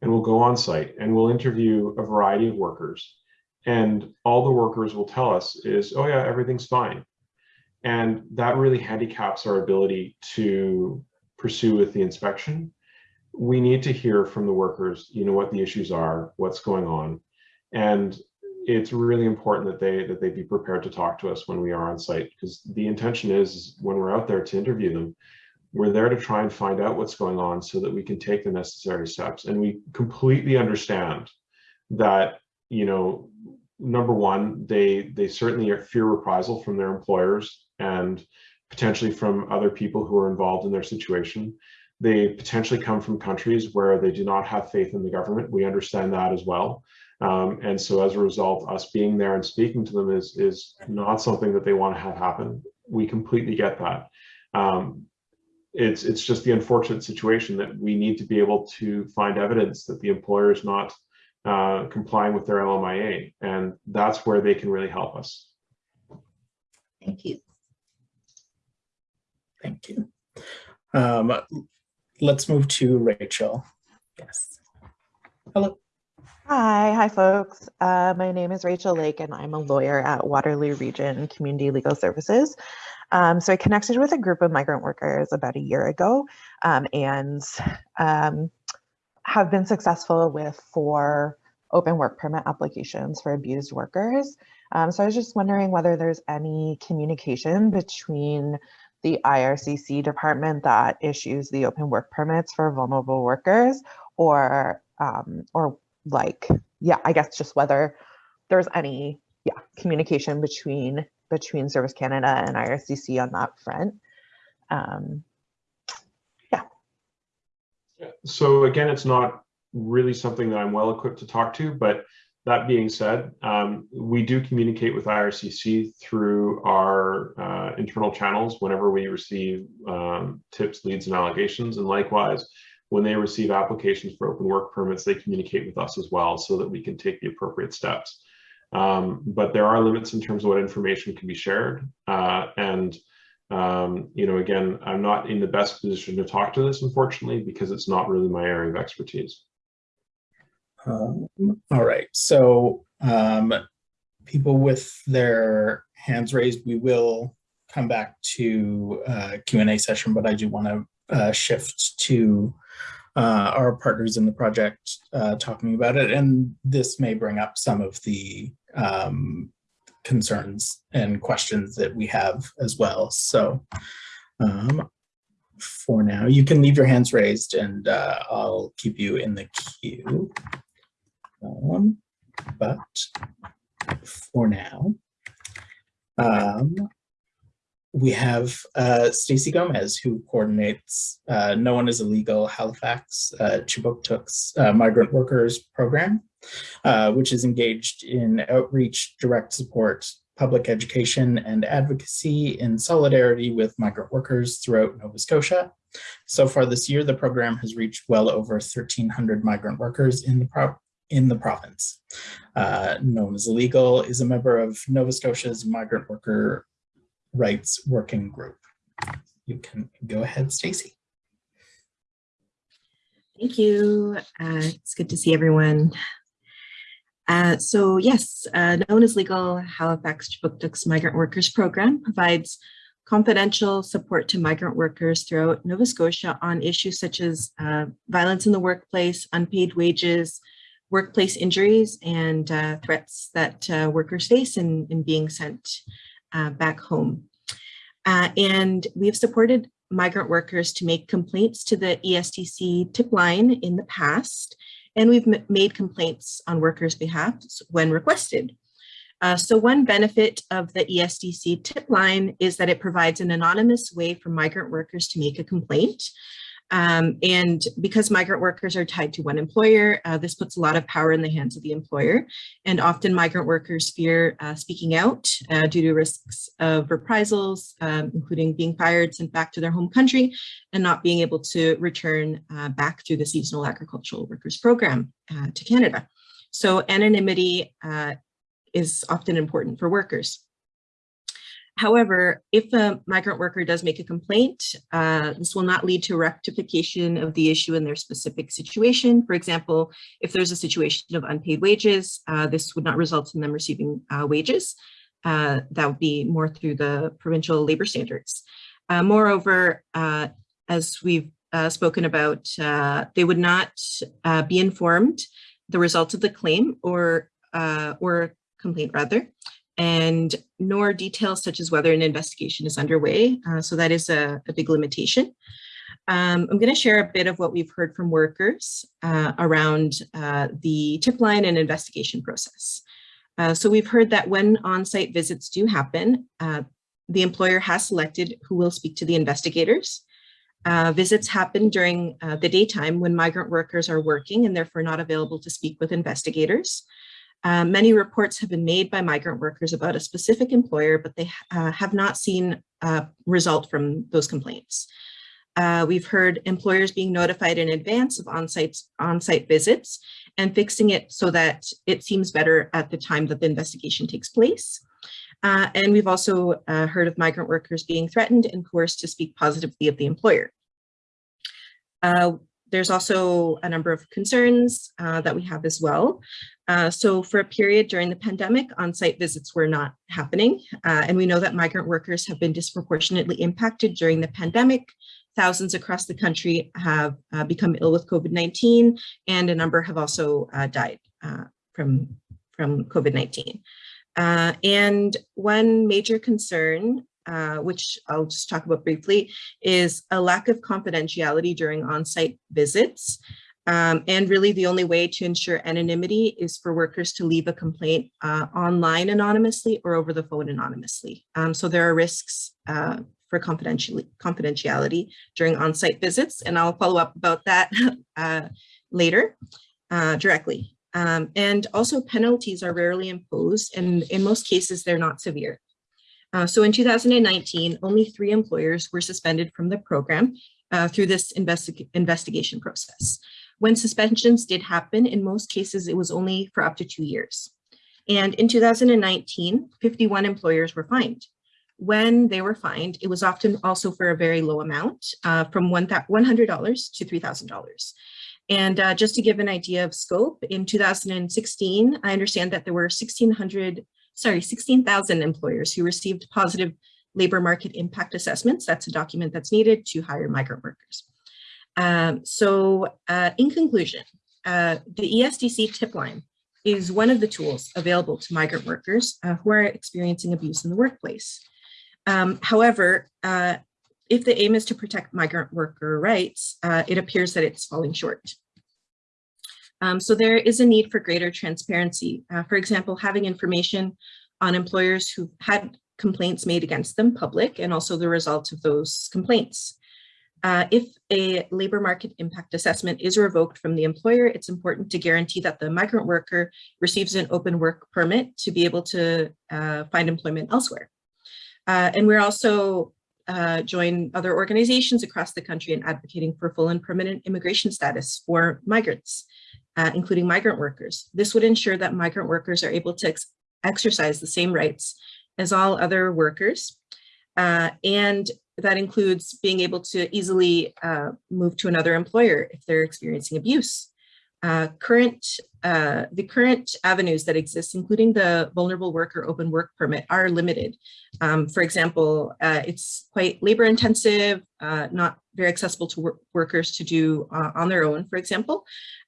and we'll go on site and we'll interview a variety of workers. And all the workers will tell us is, oh yeah, everything's fine. And that really handicaps our ability to pursue with the inspection we need to hear from the workers, you know, what the issues are, what's going on. And it's really important that they that they be prepared to talk to us when we are on site because the intention is when we're out there to interview them, we're there to try and find out what's going on so that we can take the necessary steps. And we completely understand that, you know, number one, they they certainly fear reprisal from their employers and potentially from other people who are involved in their situation. They potentially come from countries where they do not have faith in the government. We understand that as well. Um, and so as a result, us being there and speaking to them is, is not something that they want to have happen. We completely get that. Um, it's, it's just the unfortunate situation that we need to be able to find evidence that the employer is not uh, complying with their LMIA. And that's where they can really help us. Thank you. Thank you. Um, let's move to Rachel. Yes. Hello. Hi, hi folks. Uh, my name is Rachel Lake and I'm a lawyer at Waterloo Region Community Legal Services. Um, so I connected with a group of migrant workers about a year ago um, and um, have been successful with four open work permit applications for abused workers. Um, so I was just wondering whether there's any communication between the IRCC department that issues the open work permits for vulnerable workers or um, or like yeah I guess just whether there's any yeah communication between between Service Canada and IRCC on that front. Um, yeah. So again, it's not really something that I'm well equipped to talk to, but that being said, um, we do communicate with IRCC through our uh, internal channels whenever we receive um, tips, leads, and allegations. And likewise, when they receive applications for open work permits, they communicate with us as well so that we can take the appropriate steps. Um, but there are limits in terms of what information can be shared. Uh, and, um, you know, again, I'm not in the best position to talk to this, unfortunately, because it's not really my area of expertise. Um, all right, so um, people with their hands raised, we will come back to uh, Q&A session, but I do want to uh, shift to uh, our partners in the project uh, talking about it. And this may bring up some of the um, concerns and questions that we have as well. So um, for now, you can leave your hands raised and uh, I'll keep you in the queue. Um, but for now, um, we have uh, Stacey Gomez, who coordinates uh, No One is Illegal Halifax uh, uh, migrant workers program, uh, which is engaged in outreach, direct support, public education, and advocacy in solidarity with migrant workers throughout Nova Scotia. So far this year, the program has reached well over 1,300 migrant workers in the in the province. Uh, No One is Illegal is a member of Nova Scotia's Migrant Worker Rights Working Group. You can go ahead, Stacey. Thank you. Uh, it's good to see everyone. Uh, so yes, uh, No One is Illegal, Halifax Kjipuktuk's Migrant Workers Program provides confidential support to migrant workers throughout Nova Scotia on issues such as uh, violence in the workplace, unpaid wages, workplace injuries, and uh, threats that uh, workers face in, in being sent uh, back home. Uh, and we've supported migrant workers to make complaints to the ESDC tip line in the past, and we've made complaints on workers' behalf when requested. Uh, so one benefit of the ESDC tip line is that it provides an anonymous way for migrant workers to make a complaint. Um, and because migrant workers are tied to one employer, uh, this puts a lot of power in the hands of the employer. And often migrant workers fear uh, speaking out uh, due to risks of reprisals, um, including being fired, sent back to their home country, and not being able to return uh, back through the Seasonal Agricultural Workers Program uh, to Canada. So anonymity uh, is often important for workers. However, if a migrant worker does make a complaint, uh, this will not lead to rectification of the issue in their specific situation. For example, if there's a situation of unpaid wages, uh, this would not result in them receiving uh, wages. Uh, that would be more through the provincial labor standards. Uh, moreover, uh, as we've spoken about, they would not be informed the results of the claim or, or complaint rather, and nor details such as whether an investigation is underway. Uh, so that is a, a big limitation. Um, I'm going to share a bit of what we've heard from workers uh, around uh, the tip line and investigation process. Uh, so we've heard that when on-site visits do happen, uh, the employer has selected who will speak to the investigators. Uh, visits happen during the daytime when migrant workers are working and therefore not available to speak with investigators. Uh, many reports have been made by migrant workers about a specific employer, but they uh, have not seen a result from those complaints. Uh, we've heard employers being notified in advance of on-site on-site visits and fixing it so that it seems better at the time that the investigation takes place. Uh, and we've also uh, heard of migrant workers being threatened and coerced to speak positively of the employer. There's also a number of concerns uh, that we have as well. Uh, so for a period during the pandemic, on-site visits were not happening. Uh, and we know that migrant workers have been disproportionately impacted during the pandemic. Thousands across the country have uh, become ill with COVID-19 and a number have also uh, died uh, from, from COVID-19. and one major concern uh, which I'll just talk about briefly, is a lack of confidentiality during on-site visits. Um, and really the only way to ensure anonymity is for workers to leave a complaint uh, online anonymously or over the phone anonymously. Um, so there are risks uh, for confidentiality, confidentiality during on-site visits, and I'll follow up about that *laughs* uh, later uh, directly. Um, and also penalties are rarely imposed, and in most cases, they're not severe. Uh, so in 2019, only three employers were suspended from the program uh, through this investi investigation process. When suspensions did happen, in most cases, it was only for up to two years. And in 2019, 51 employers were fined. When they were fined, it was often also for a very low amount, uh, from $100 to $3,000. And uh, just to give an idea of scope, in 2016, I understand that there were 1,600 sorry, 16,000 employers who received positive labor market impact assessments. That's a document that's needed to hire migrant workers. Um, so uh, in conclusion, uh, the ESDC tip line is one of the tools available to migrant workers uh, who are experiencing abuse in the workplace. Um, however, uh, if the aim is to protect migrant worker rights, uh, it appears that it's falling short. Um, so there is a need for greater transparency. Uh, for example, having information on employers who had complaints made against them public and also the results of those complaints. Uh, if a labor market impact assessment is revoked from the employer, it's important to guarantee that the migrant worker receives an open work permit to be able to uh, find employment elsewhere. Uh, and we're also uh, join other organizations across the country in advocating for full and permanent immigration status for migrants uh, including migrant workers. This would ensure that migrant workers are able to ex exercise the same rights as all other workers. Uh, and that includes being able to easily uh, move to another employer if they're experiencing abuse. uh, current uh, the current avenues that exist, including the vulnerable worker open work permit, are limited. Um, for example, uh, it's quite labor intensive, uh, not very accessible to work workers to do uh, on their own, for example.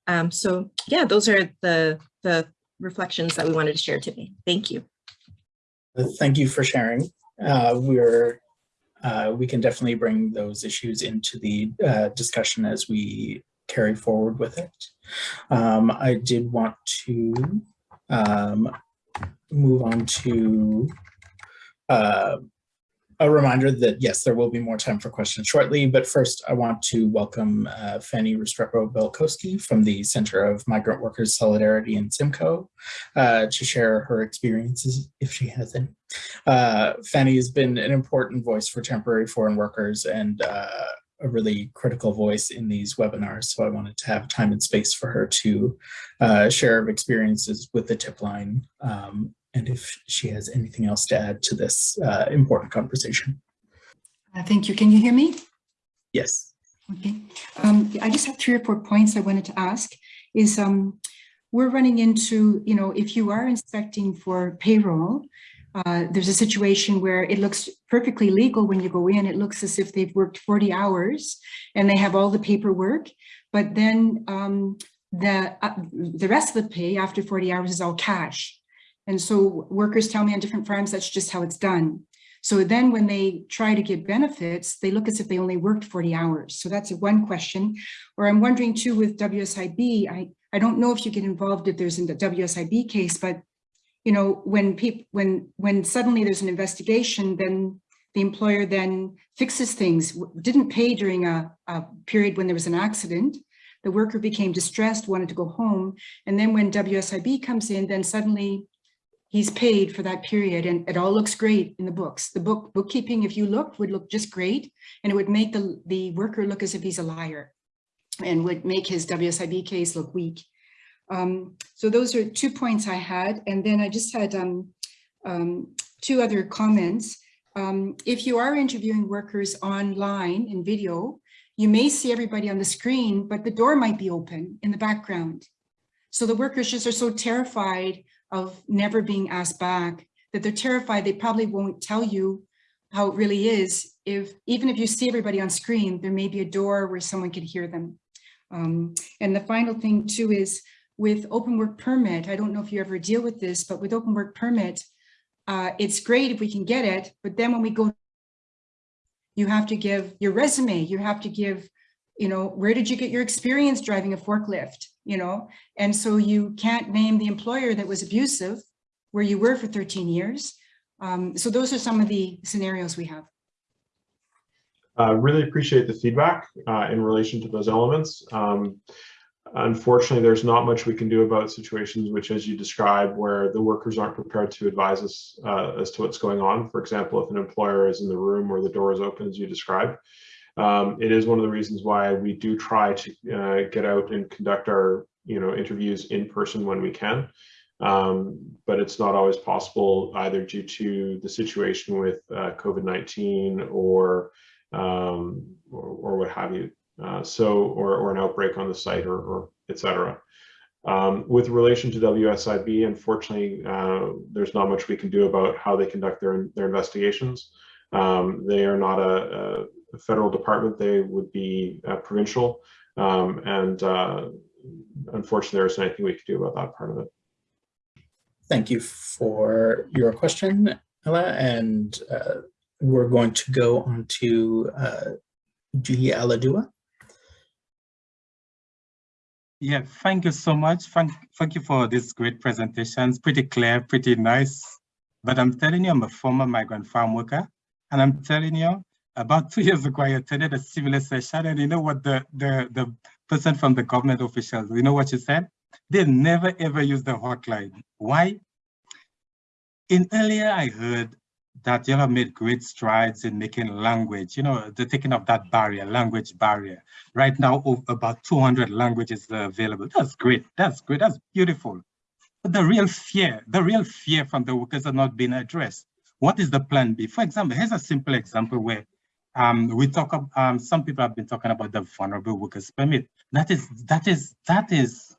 Um, so yeah, those are the, the reflections that we wanted to share today. Thank you. Thank you for sharing. Uh, we're uh, we can definitely bring those issues into the uh, discussion as we carry forward with it. Um, I did want to um, move on to uh, a reminder that yes, there will be more time for questions shortly, but first I want to welcome uh, Fanny Restrepo-Belkowski from the Center of Migrant Workers Solidarity in Simcoe uh, to share her experiences, if she has any. Uh, Fanny has been an important voice for temporary foreign workers and uh, a really critical voice in these webinars. So I wanted to have time and space for her to uh, share experiences with the tip line um, and if she has anything else to add to this uh, important conversation. Uh, thank you. Can you hear me? Yes. Okay. Um, I just have three or four points I wanted to ask is um, we're running into, you know, if you are inspecting for payroll, uh, there's a situation where it looks perfectly legal when you go in. It looks as if they've worked 40 hours and they have all the paperwork, but then um, the, uh, the rest of the pay after 40 hours is all cash. And so workers tell me on different farms, that's just how it's done. So then when they try to get benefits, they look as if they only worked 40 hours. So that's one question. Or I'm wondering too with WSIB, I, I don't know if you get involved if there's in the WSIB case, but you know, when people, when, when suddenly there's an investigation, then the employer then fixes things, didn't pay during a, a period when there was an accident. The worker became distressed, wanted to go home. And then when WSIB comes in, then suddenly he's paid for that period and it all looks great in the books. The book bookkeeping, if you looked, would look just great and it would make the, the worker look as if he's a liar and would make his WSIB case look weak. Um, so those are two points I had. And then I just had um, um, two other comments. Um, if you are interviewing workers online in video, you may see everybody on the screen, but the door might be open in the background. So the workers just are so terrified of never being asked back that they're terrified they probably won't tell you how it really is if even if you see everybody on screen there may be a door where someone could hear them. Um, and the final thing too is with open work permit, I don't know if you ever deal with this, but with open work permit, uh, it's great if we can get it, but then when we go, you have to give your resume, you have to give, you know, where did you get your experience driving a forklift, you know? And so you can't name the employer that was abusive where you were for 13 years. Um, so those are some of the scenarios we have. Uh, really appreciate the feedback uh, in relation to those elements. Um, Unfortunately, there's not much we can do about situations which, as you describe, where the workers aren't prepared to advise us uh, as to what's going on. For example, if an employer is in the room or the door is open, as you described, um, it is one of the reasons why we do try to uh, get out and conduct our you know interviews in person when we can. Um, but it's not always possible either due to the situation with uh, COVID-19 or, um, or, or what have you. Uh, so, or, or an outbreak on the site or, or et cetera. Um, with relation to WSIB, unfortunately, uh, there's not much we can do about how they conduct their, their investigations. Um, they are not a, federal department, they would be uh, provincial. Um, and uh, unfortunately, there isn't anything we can do about that part of it. Thank you for your question, Ella. And uh, we're going to go on to uh, Julia Allahdua. Yeah, thank you so much. Thank, thank you for this great presentation. It's pretty clear, pretty nice. But I'm telling you, I'm a former migrant farm worker. And I'm telling you, about two years ago, I attended a similar session. And you know what the, the, the person from the government officials, you know what she said? They never ever use the hotline. Why? In earlier, I heard that you have made great strides in making language, you know, the taking of that barrier, language barrier. Right now, about 200 languages are available. That's great. That's great. That's beautiful. But the real fear, the real fear from the workers are not being addressed. What is the plan B? For example, here's a simple example where um, we talk, um, some people have been talking about the vulnerable workers permit. That is, that is, that is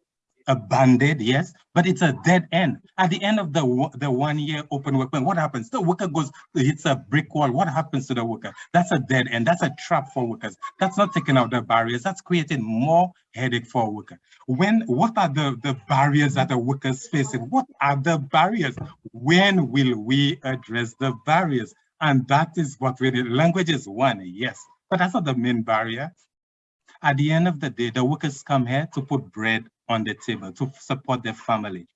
a band-aid, yes, but it's a dead end. At the end of the the one year open work, permit, what happens? The worker goes, hits a brick wall. What happens to the worker? That's a dead end. That's a trap for workers. That's not taking out the barriers. That's creating more headache for a worker. When, what are the, the barriers that the workers facing? What are the barriers? When will we address the barriers? And that is what we need. Language is one, yes, but that's not the main barrier. At the end of the day, the workers come here to put bread on the table, to support their family.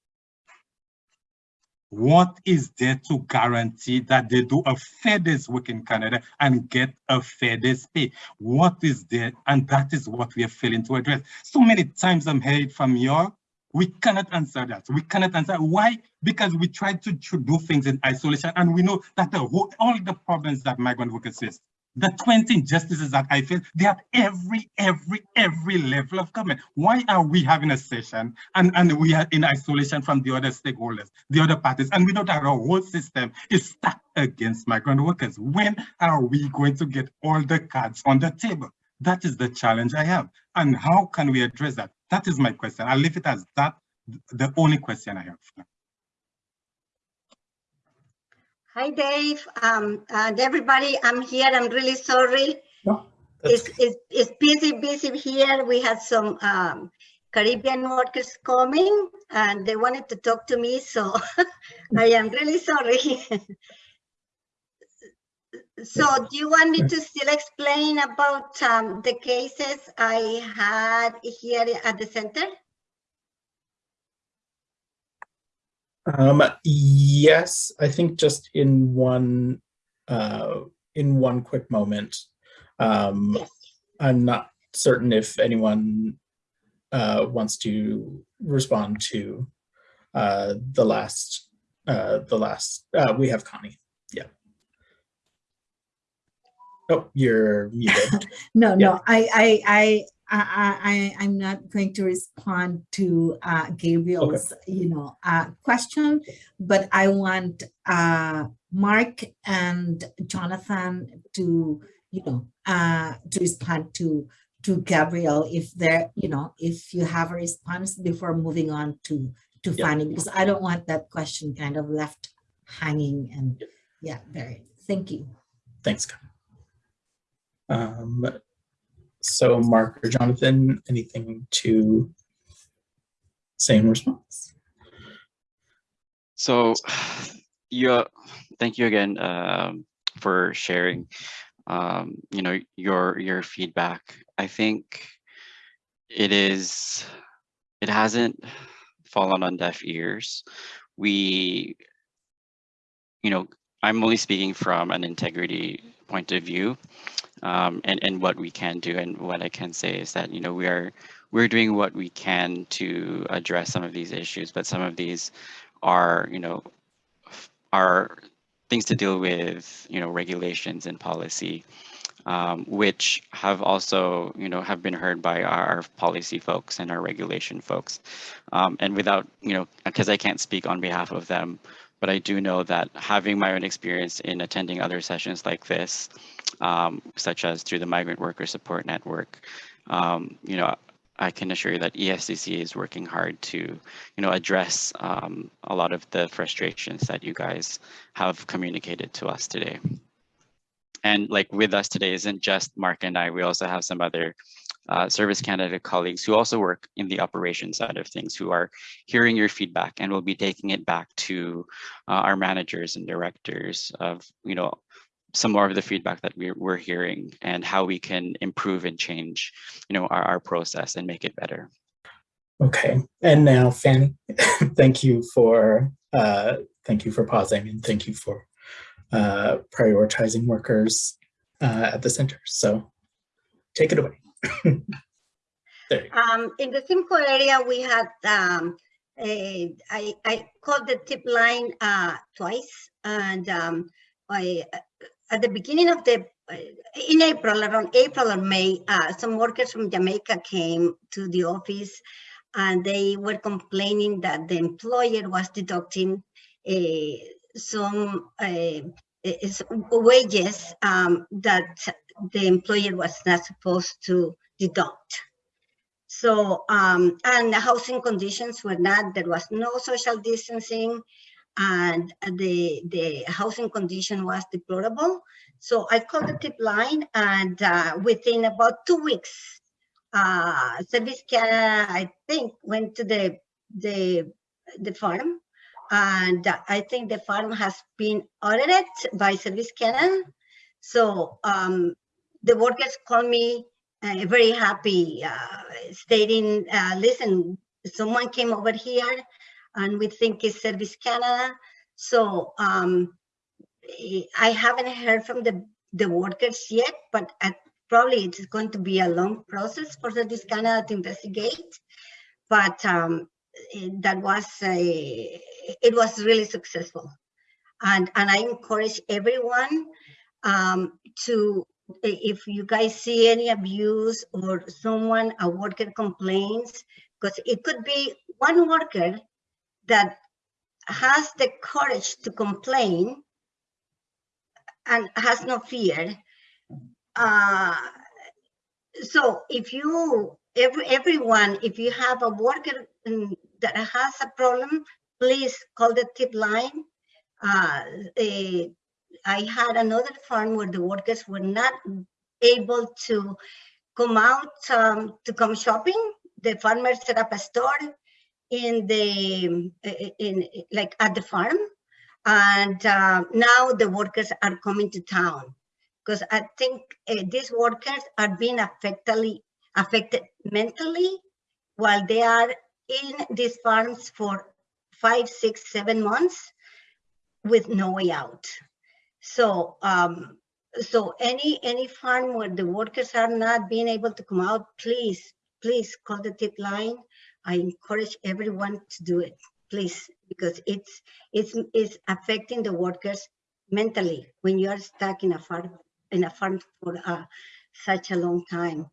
What is there to guarantee that they do a fair day's work in Canada and get a fair day's pay? What is there? And that is what we are failing to address. So many times I'm hearing from you, we cannot answer that. We cannot answer. Why? Because we try to, to do things in isolation and we know that the whole, all the problems that migrant workers face the 20 injustices that I face, they are every, every, every level of government. Why are we having a session and, and we are in isolation from the other stakeholders, the other parties, and we know that our whole system is stacked against migrant workers? When are we going to get all the cards on the table? That is the challenge I have. And how can we address that? That is my question. I'll leave it as that, the only question I have. Hi, Dave. Um, and everybody, I'm here. I'm really sorry. No, it's, it's, it's busy, busy here. We had some um, Caribbean workers coming and they wanted to talk to me. So *laughs* I am really sorry. *laughs* so do you want me to still explain about um, the cases I had here at the center? Um, yes, I think just in one uh, in one quick moment. Um, yes. I'm not certain if anyone uh, wants to respond to uh, the last uh, the last. Uh, we have Connie. Yeah. Oh, you're muted. *laughs* no, Yeah. no, I, I, I, I, I, I'm not going to respond to uh, Gabriel's, you know, uh, question, but I want uh, Mark and Jonathan to, you know, uh, to respond to to Gabriel if there, you know, if you have a response before moving on to to Yeah. Fanny, because I don't want that question kind of left hanging and yeah, very. Thank you. Thanks. Um, so Mark or Jonathan, anything to say in response? So, *sighs* yeah, thank you again um, for sharing. Um, you know your your feedback. I think it is it hasn't fallen on deaf ears. We, you know, I'm only speaking from an integrity point of view, um, and and what we can do. And what I can say is that you know we are we're doing what we can to address some of these issues, but some of these are you know are things to deal with you know regulations and policy um, which have also you know have been heard by our policy folks and our regulation folks um, and without you know because I can't speak on behalf of them but I do know that having my own experience in attending other sessions like this um, such as through the migrant worker support network um, you know I can assure you that ESDC is working hard to, you know, address um, a lot of the frustrations that you guys have communicated to us today. And like with us today isn't just Mark and I, we also have some other uh, Service Canada colleagues who also work in the operation side of things who are hearing your feedback and will be taking it back to uh, our managers and directors of, you know, some more of the feedback that we're, we're hearing and how we can improve and change, you know, our, our process and make it better. Okay, and now Fanny, *laughs* thank you for uh, thank you for pausing and thank you for uh, prioritizing workers uh, at the center. So take it away. *coughs* Um, in the Simcoe area, we had, um, a, I, I called the tip line, uh, twice. And, um, I, at the beginning of the, in April, around April or May, uh, some workers from Jamaica came to the office and they were complaining that the employer was deducting, uh, some, uh, is wages, um, that the employer was not supposed to deduct. So, um, and the housing conditions were not, there was no social distancing and the, the housing condition was deplorable. So I called the tip line and uh, within about two weeks, uh, Service Canada, I think, went to the, the, the farm and I think the farm has been audited by Service Canada. So um, the workers call me uh, very happy, uh, stating, uh, listen, someone came over here and we think it's Service Canada. So um, I haven't heard from the, the workers yet, but at, probably it's going to be a long process for Service Canada to investigate. But um, that was a, it was really successful. And, and I encourage everyone um, to, if you guys see any abuse or someone, a worker complains, because it could be one worker that has the courage to complain and has no fear. Uh, so if you, every, everyone, if you have a worker that has a problem, please call the tip line. Uh, I had another farm where the workers were not able to come out um, to come shopping. The farmer set up a store in the in like at the farm, and uh, now the workers are coming to town because I think uh, these workers are being affected affected mentally while they are in these farms for five, six, seven months with no way out. So, um, so any any farm where the workers are not being able to come out, please, please call the tip line. I encourage everyone to do it, please, because it's it's it's affecting the workers mentally when you are stuck in a farm in a farm for uh, such a long time.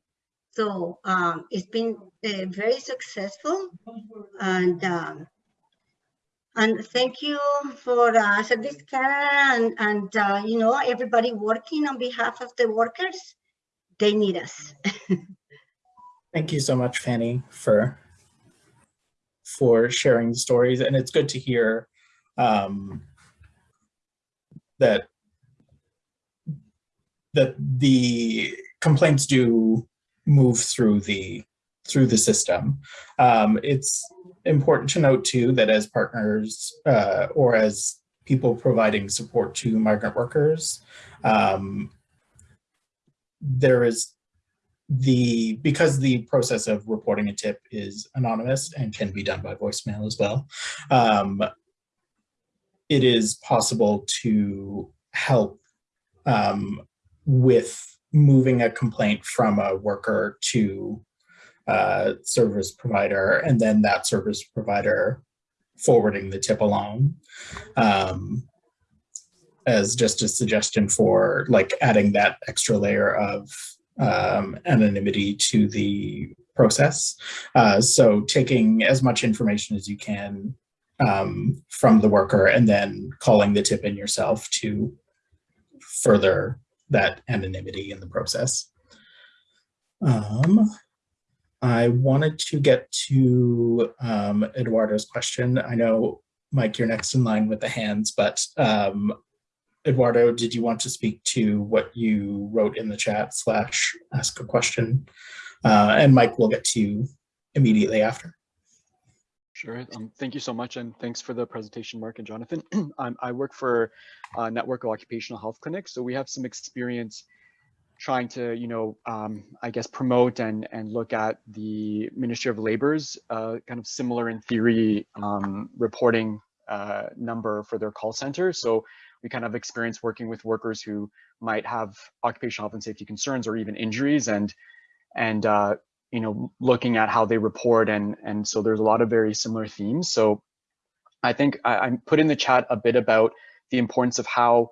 So um, it's been uh, very successful and um, and thank you for uh, Service Canada and, and uh, you know, everybody working on behalf of the workers. They need us. *laughs* Thank you so much, Fanny, for for sharing the stories. And it's good to hear um, that that the complaints do move through the through the system. Um, it's important to note too that as partners uh, or as people providing support to migrant workers, um, there is the because the process of reporting a tip is anonymous and can be done by voicemail as well. Um, it is possible to help um, with moving a complaint from a worker to a service provider and then that service provider forwarding the tip along um, as just a suggestion for like adding that extra layer of um, anonymity to the process. Uh, so taking as much information as you can um, from the worker and then calling the tip in yourself to further that anonymity in the process. Um, I wanted to get to um, Eduardo's question. I know, Mike, you're next in line with the hands, but um, Eduardo, did you want to speak to what you wrote in the chat slash ask a question? Uh, and Mike will get to you immediately after. Sure. Um, thank you so much. And thanks for the presentation, Mark and Jonathan. *clears throat* I work for a network of occupational health clinics. So we have some experience trying to, you know, um, I guess promote and, and look at the Ministry of Labor's uh, kind of similar in theory um, reporting uh, number for their call center. So we kind of experience working with workers who might have occupational health and safety concerns or even injuries and and uh, you know, looking at how they report and and so there's a lot of very similar themes. So I think I, I put in the chat a bit about the importance of how,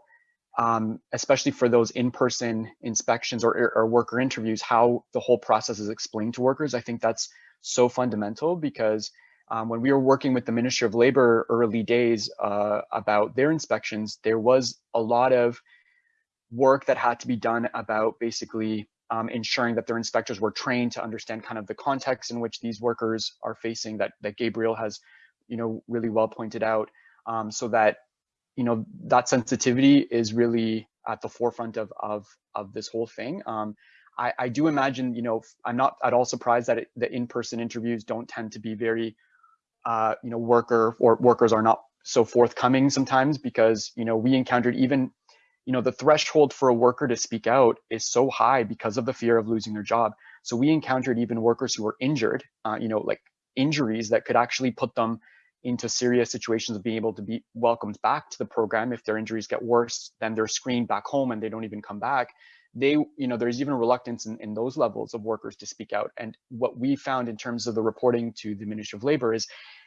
um, especially for those in-person inspections or, or worker interviews, how the whole process is explained to workers. I think that's so fundamental because um, when we were working with the Ministry of Labor early days uh, about their inspections, there was a lot of work that had to be done about basically um, ensuring that their inspectors were trained to understand kind of the context in which these workers are facing that, that Gabriel has, you know, really well pointed out um, so that, you know, that sensitivity is really at the forefront of, of, of this whole thing. Um, I, I do imagine, you know, I'm not at all surprised that it, the in-person interviews don't tend to be very, uh, you know, worker or workers are not so forthcoming sometimes because, you know, we encountered even, you know, the threshold for a worker to speak out is so high because of the fear of losing their job. So we encountered even workers who were injured, uh, you know, like injuries that could actually put them into serious situations of being able to be welcomed back to the program. If their injuries get worse, then they're screened back home and they don't even come back they, you know, there's even reluctance in, in those levels of workers to speak out. And what we found in terms of the reporting to the Ministry of Labor is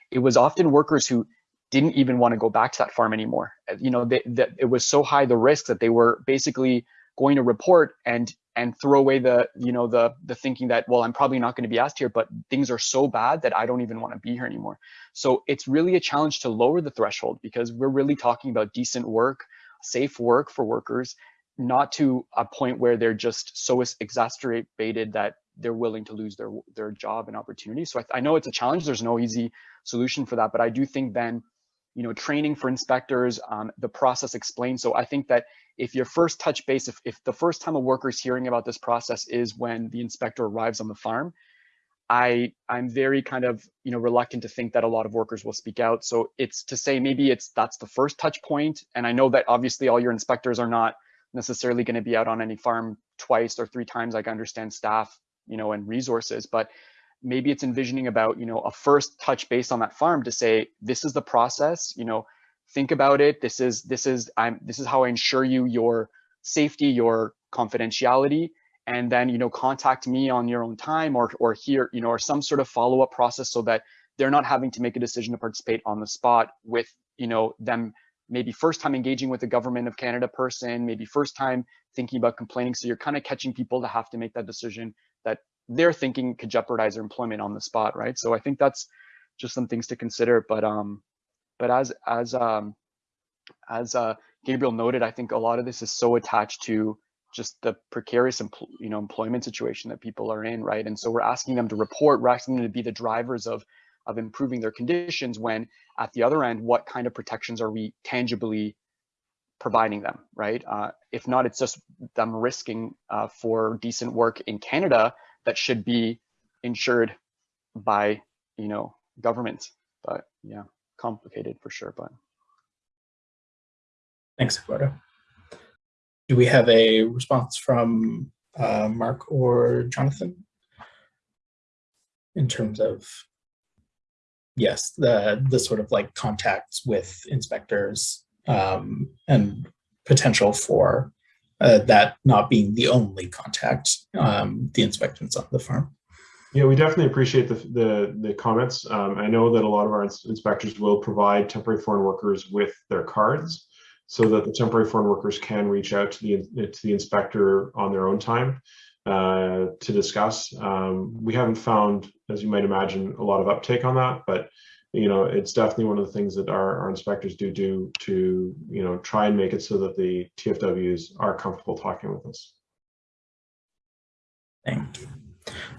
it was often workers who didn't even want to go back to that farm anymore. Uh, you know, it was so high the risk that they were basically going to report and and throw away the you know the the thinking that well I'm probably not going to be asked here, but things are so bad that I don't even want to be here anymore. So it's really a challenge to lower the threshold because we're really talking about decent work, safe work for workers, not to a point where they're just so exacerbated that they're willing to lose their their job and opportunity. So I, I, know it's a challenge. There's no easy solution for that, but I do think then, you know, training for inspectors, um, the process explained. So I think that if your first touch base, if, if the first time a worker is hearing about this process is when the inspector arrives on the farm, I I'm very kind of you know reluctant to think that a lot of workers will speak out. So it's to say maybe it's that's the first touch point. and I know that obviously all your inspectors are not necessarily going to be out on any farm twice or three times like I understand staff, you know, and resources, but maybe it's envisioning about, you know, a first touch base on that farm to say, this is the process, you know, think about it. This is, this is, I'm, this is how I ensure you your safety, your confidentiality, and then, you know, contact me on your own time or, or here, you know, or some sort of follow-up process so that they're not having to make a decision to participate on the spot with, you know, them maybe first time engaging with a government of Canada person, maybe first time thinking about complaining. So you're kind of catching people to have to make that decision that they're thinking could jeopardize their employment on the spot, right? So I think that's just some things to consider. But um, but as as um, as uh, Gabriel noted, I think a lot of this is so attached to just the precarious you know employment situation that people are in, right? And so we're asking them to report, we're asking them to be the drivers of of improving their conditions when at the other end, what kind of protections are we tangibly providing them, right? Uh, if not, it's just them risking uh, for decent work in Canada that should be insured by, you know, government. But yeah, complicated for sure, but. Thanks, Eduardo. Do we have a response from uh, Mark or Jonathan in terms of yes, the the sort of like contacts with inspectors um, and potential for uh, that not being the only contact, um, the inspectors on the farm. Yeah, we definitely appreciate the the, the comments. Um, I know that a lot of our inspectors will provide temporary foreign workers with their cards so that the temporary foreign workers can reach out to the to the inspector on their own time uh, to discuss. Um, we haven't found, as you might imagine, a lot of uptake on that, but you know, it's definitely one of the things that our, our inspectors do do to, you know, try and make it so that the TFWs are comfortable talking with us. Thank you.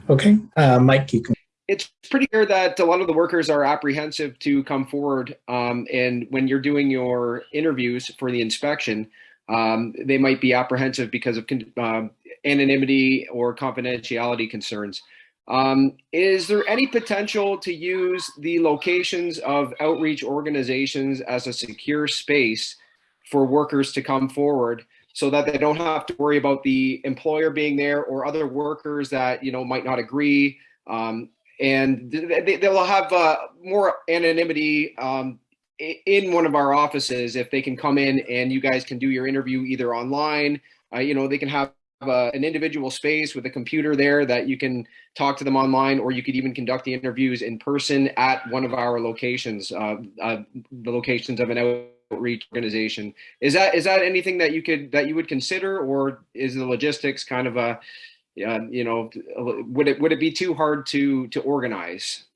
Okay, uh, Mike, you can. It's pretty clear that a lot of the workers are apprehensive to come forward. Um, and when you're doing your interviews for the inspection, um, they might be apprehensive because of um, anonymity or confidentiality concerns. Um, is there any potential to use the locations of outreach organizations as a secure space for workers to come forward so that they don't have to worry about the employer being there or other workers that you know might not agree? Um, and they, they'll have uh, more anonymity um, in one of our offices if they can come in and you guys can do your interview either online uh, you know they can have a, an individual space with a computer there that you can talk to them online, or you could even conduct the interviews in person at one of our locations, uh, uh, the locations of an outreach organization. Is that is that anything that you could that you would consider, or is the logistics kind of a uh, you know would it would it be too hard to to organize?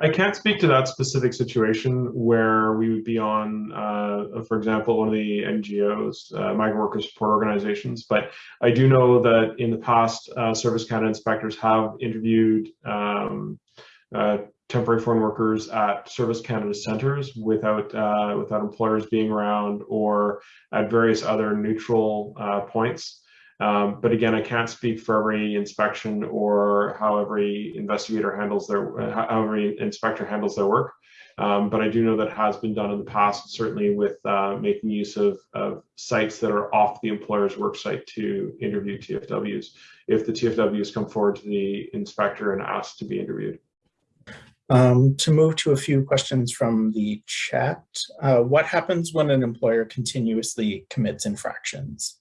I can't speak to that specific situation where we would be on, uh, for example, one of the NGOs, uh, migrant worker support organizations, but I do know that in the past, uh, Service Canada inspectors have interviewed um, uh, temporary foreign workers at Service Canada centers without uh, without employers being around or at various other neutral uh, points. Um, but again, I can't speak for every inspection or how every investigator handles their, how every inspector handles their work. Um, but I do know that has been done in the past, certainly with uh, making use of, of, sites that are off the employer's work site to interview TFWs, if the TFWs come forward to the inspector and ask to be interviewed. Um, to move to a few questions from the chat, uh, what happens when an employer continuously commits infractions?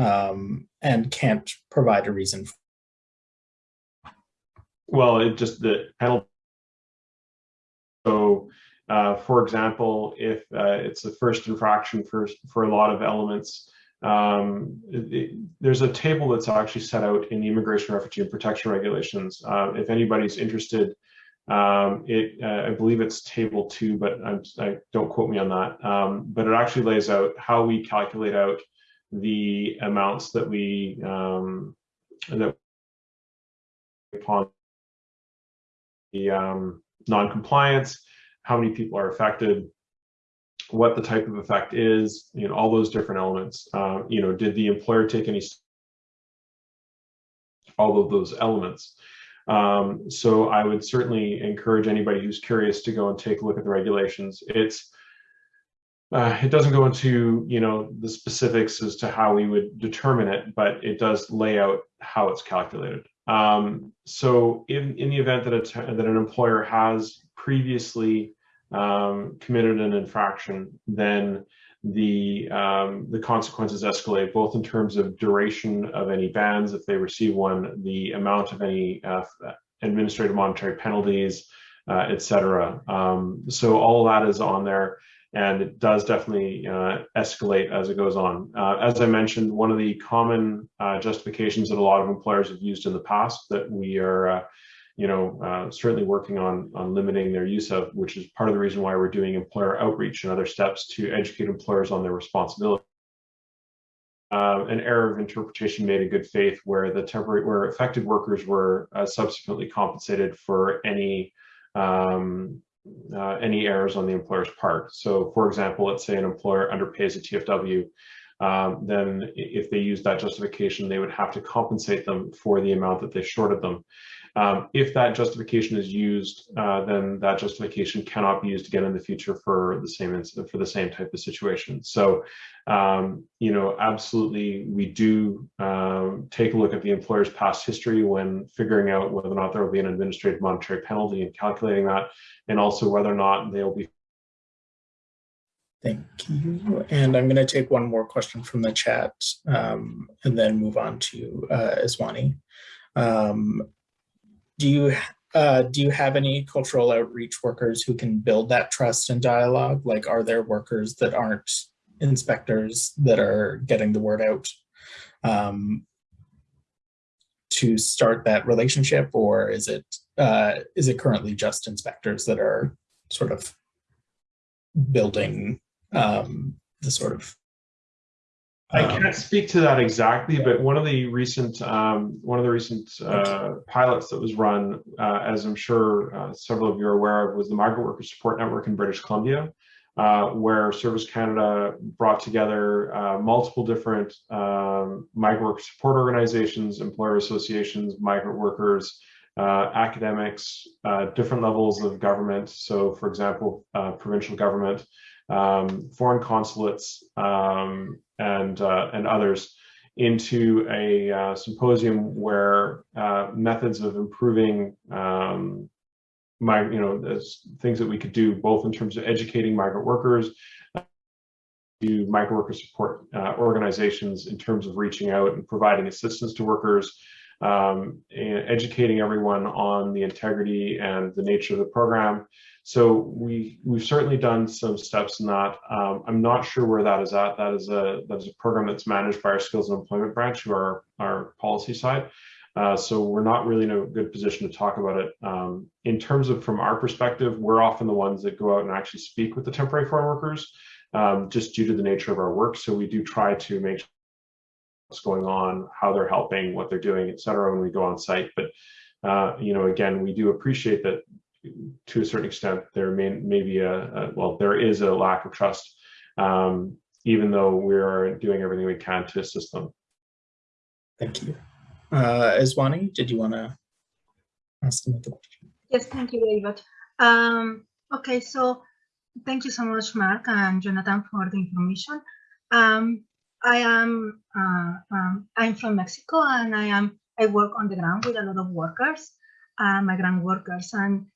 Um, and can't provide a reason. Well, it just the penalty. So, uh, for example, if uh, it's the first infraction for for a lot of elements, um, it, it, there's a table that's actually set out in the Immigration, Refugee, and Protection Regulations. Uh, if anybody's interested, um, it uh, I believe it's table two, but I'm, I do not quote me on that. Um, but it actually lays out how we calculate out the amounts that we um, that upon the um, non-compliance, how many people are affected, what the type of effect is, you know, all those different elements. Uh, you know, did the employer take any all of those elements? Um, so I would certainly encourage anybody who's curious to go and take a look at the regulations. It's uh, it doesn't go into you know the specifics as to how we would determine it, but it does lay out how it's calculated. Um, so in, in the event that, a, that an employer has previously um, committed an infraction, then the um, the consequences escalate both in terms of duration of any bans if they receive one, the amount of any uh, administrative monetary penalties, uh, etc. Um, so all that is on there and it does definitely uh, escalate as it goes on. Uh, as I mentioned, one of the common uh, justifications that a lot of employers have used in the past that we are, uh, you know, uh, certainly working on on limiting their use of, which is part of the reason why we're doing employer outreach and other steps to educate employers on their responsibility. Uh, an error of interpretation made in good faith where the temporary where affected workers were subsequently compensated for any um, uh, any errors on the employer's part. So for example, let's say an employer underpays a TFW, um, then if they use that justification, they would have to compensate them for the amount that they shorted them. Um, if that justification is used, uh, then that justification cannot be used again in the future for the same incident, for the same type of situation. So, um, you know, absolutely, we do um, take a look at the employer's past history when figuring out whether or not there will be an administrative monetary penalty and calculating that, and also whether or not they'll be Thank you. And I'm going to take one more question from the chat um, and then move on to uh, Iswani. Um, do you uh, do you have any cultural outreach workers who can build that trust and dialogue? Like, are there workers that aren't inspectors that are getting the word out um, to start that relationship, or is it uh, is it currently just inspectors that are sort of building um, the sort of I um, can't speak to that exactly, but one of the recent um, one of the recent uh, pilots that was run, uh, as I'm sure uh, several of you are aware of, was the Migrant Worker Support Network in British Columbia, uh, where Service Canada brought together uh, multiple different um, migrant worker support organizations, employer associations, migrant workers, uh, academics, different levels of government. So, for example, provincial government um, foreign consulates um, and uh, and others into a uh, symposium where uh, methods of improving um, my you know things that we could do both in terms of educating migrant workers to migrant worker support uh, organizations in terms of reaching out and providing assistance to workers um, educating everyone on the integrity and the nature of the program so we we've certainly done some steps in that. Um, I'm not sure where that is at. That is a that is a program that's managed by our skills and employment branch, who are our policy side. Uh, so we're not really in a good position to talk about it. Um, in terms of from our perspective, we're often the ones that go out and actually speak with the temporary foreign workers, um, just due to the nature of our work. So we do try to make what's going on, how they're helping, what they're doing, et cetera, when we go on site. But, uh, you know, again, we do appreciate that to a certain extent, there may, may be a, a well, there is a lack of trust, um, even though we are doing everything we can to assist them. Thank you. Uh, Iswani, did you want to ask another question? Yes, thank you, David. Um, okay, so thank you so much, Mark and Jonathan, for the information. Um, I am uh, um, I'm from Mexico, and I am I work on the ground with a lot of workers, uh, migrant workers, and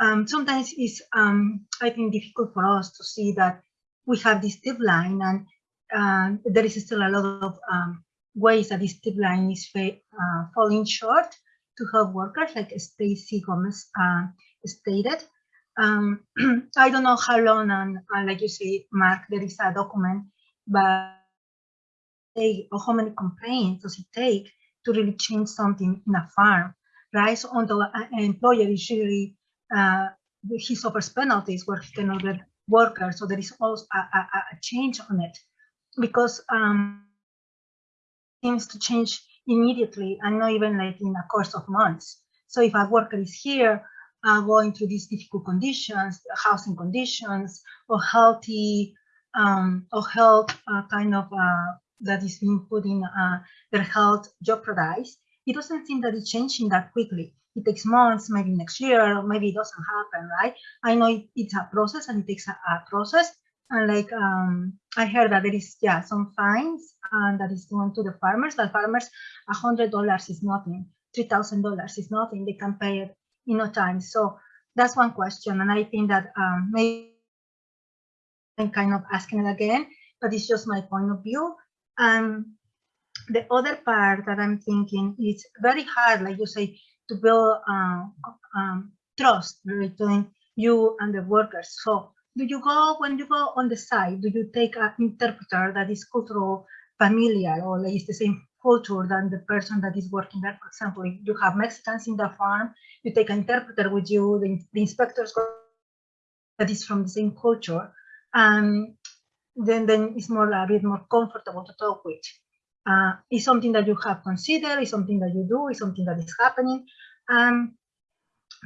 um, sometimes it's um, I think difficult for us to see that we have this tip line, and uh, there is still a lot of um, ways that this tip line is uh, falling short to help workers, like Stacey Gomez uh, stated. Um, *clears throat* I don't know how long, and, and, like you say, Mark, there is a document, but or how many complaints does it take to really change something in a farm, right? So although an employer is really, uh, he suffers penalties where he cannot get workers, so there is also a, a, a change on it because um, seems to change immediately and not even like in a course of months. So if a worker is here uh, going through these difficult conditions, housing conditions, or healthy um, or health uh, kind of uh, that is being put in uh, their health jeopardized, it doesn't seem that it's changing that quickly. It takes months, maybe next year, maybe it doesn't happen, right? I know it, it's a process and it takes a, a process. And like um, I heard that there is yeah some fines and that is going to the farmers. But farmers, a hundred dollars is nothing. Three thousand dollars is nothing. They can pay it in no time. So that's one question, and I think that um, maybe I'm kind of asking it again, but it's just my point of view. And the other part that I'm thinking is very hard, like you say, to build um, um, trust between you and the workers. So do you go, when you go on the site, do you take an interpreter that is cultural familiar or is the same culture than the person that is working there? For example, if you have Mexicans in the farm, you take an interpreter with you, the, the inspectors that is from the same culture. And then, then it's more a bit more comfortable to talk with. Uh, is something that you have considered, is something that you do, is something that is happening. And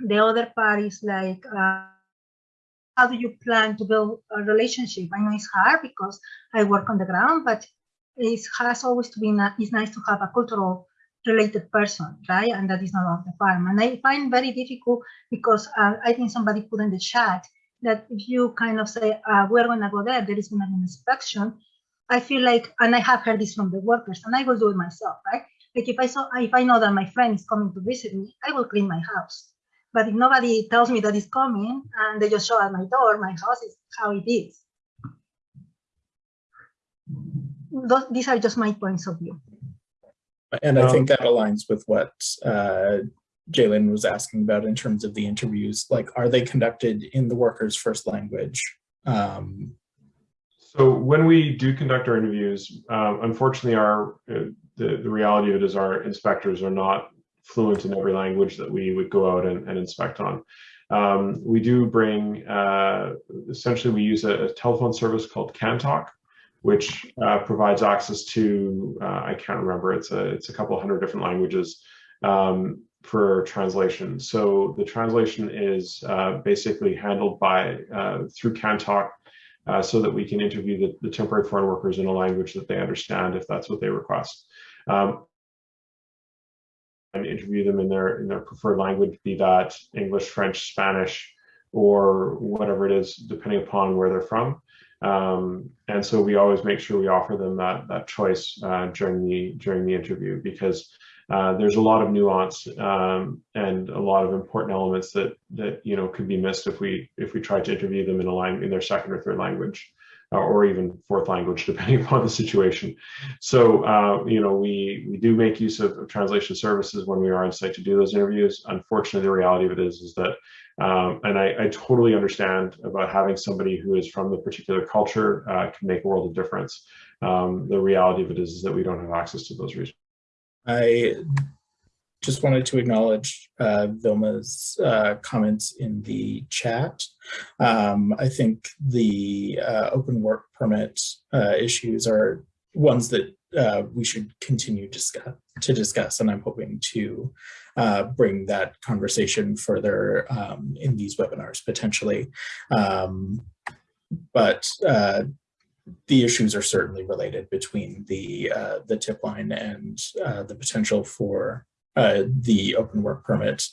the other part is like, uh, how do you plan to build a relationship? I know it's hard because I work on the ground, but it has always to be, it's nice to have a cultural related person, right? And that is not on the farm. And I find very difficult because uh, I think somebody put in the chat that if you kind of say, uh, we're going to go there, there is going to be an inspection. I feel like, and I have heard this from the workers, and I will do it myself, right? Like if I saw, if I know that my friend is coming to visit me, I will clean my house. But if nobody tells me that it's coming and they just show at my door, my house is how it is. Those, these are just my points of view. And I think that aligns with what uh, Jalen was asking about in terms of the interviews. Like, are they conducted in the worker's first language? Um, so when we do conduct our interviews, um, unfortunately, our uh, the, the reality of it is our inspectors are not fluent in every language that we would go out and, and inspect on. Um, we do bring, uh, essentially we use a, a, telephone service called CanTalk, which uh, provides access to, uh, I can't remember, it's a, it's a couple hundred different languages um, for translation. So the translation is uh, basically handled by, uh, through CanTalk, uh, so that we can interview the, the, temporary foreign workers in a language that they understand if that's what they request. Um, and interview them in their in their preferred language, be that English, French, Spanish, or whatever it is, depending upon where they're from. Um, and so we always make sure we offer them that that choice uh, during the during the interview because uh, there's a lot of nuance um, and a lot of important elements that that you know could be missed if we if we try to interview them in a line in their second or third language uh, or even fourth language *laughs* depending upon the situation. So uh, you know we we do make use of, of, translation services when we are on site to do those interviews. Unfortunately, the reality of it is is that um, and I, I, totally understand about having somebody who is from the particular culture uh, can make a world of difference. Um, the reality of it is, is that we don't have access to those resources. I just wanted to acknowledge uh, Vilma's uh, comments in the chat. Um, I think the uh, open work permit uh, issues are ones that uh, we should continue discuss, to discuss, and I'm hoping to uh, bring that conversation further um, in these webinars potentially. Um, but the issues are certainly related between the uh, the tip line and uh, the potential for uh, the open work permit.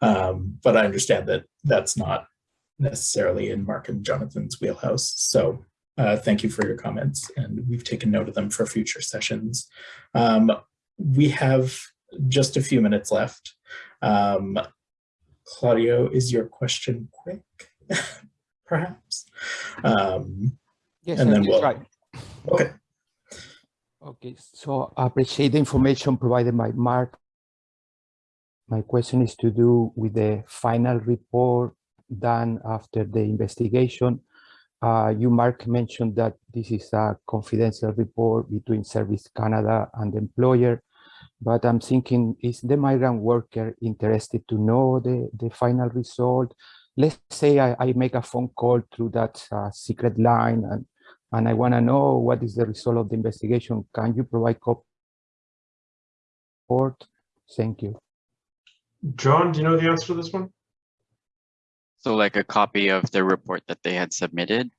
Um, but I understand that that's not necessarily in Mark and Jonathan's wheelhouse. So uh, thank you for your comments and we've taken note of them for future sessions. Um, we have just a few minutes left. Um, Claudio, is your question quick, *laughs* perhaps? Um, Yes, and then we'll, try. okay. Okay, so I appreciate the information provided by Mark. My question is to do with the final report done after the investigation. Uh, you, Mark, mentioned that this is a confidential report between Service Canada and the employer, but I'm thinking, is the migrant worker interested to know the, the final result? Let's say I, I make a phone call through that uh, secret line and and I want to know what is the result of the investigation. Can you provide copy? Report? Thank you. John, do you know the answer to this one? So like a copy of the report that they had submitted,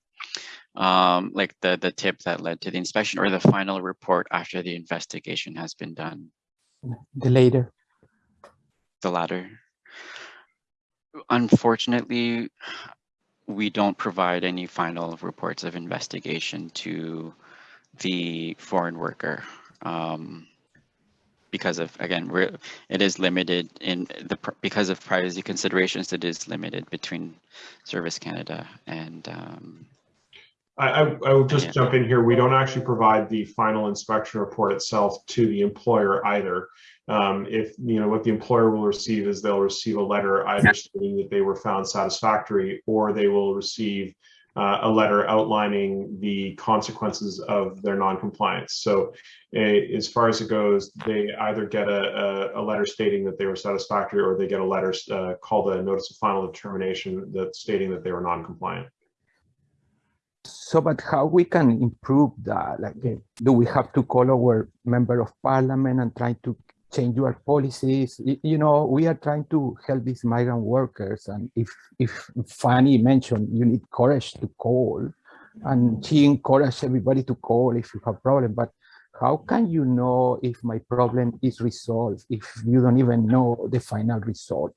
um, like the, the tip that led to the inspection or the final report after the investigation has been done, The later. the latter. Unfortunately, we don't provide any final reports of investigation to the foreign worker. Um, because of, again, we're, it is limited in the, because of privacy considerations, it is limited between Service Canada and, um, I, I, I will just Yeah. jump in here. We don't actually provide the final inspection report itself to the employer either. Um, if, you know, what the employer will receive is they'll receive a letter either stating that they were found satisfactory or they will receive uh, a letter outlining the consequences of their noncompliance. So eh, as far as it goes, they either get a, a, a letter stating that they were satisfactory or they get a letter uh, called a notice of final determination that stating that they were non-compliant. So, but how we can improve that? Like, do we have to call our member of parliament and try to change your policies? You know, we are trying to help these migrant workers. And if, if Fanny mentioned you need courage to call, and she encouraged everybody to call if you have problem, but how can you know if my problem is resolved if you don't even know the final result?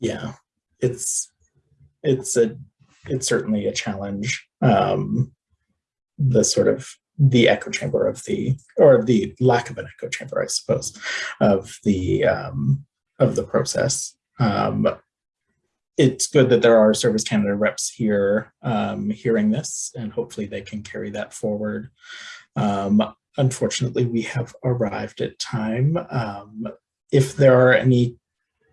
yeah, it's it's a it's certainly a challenge. Um, the sort of the echo chamber of the or the lack of an echo chamber, I suppose, of the um, of the process. Um, it's good that there are Service Canada reps here um, hearing this, and hopefully they can carry that forward. Um, unfortunately, we have arrived at time. Um, if there are any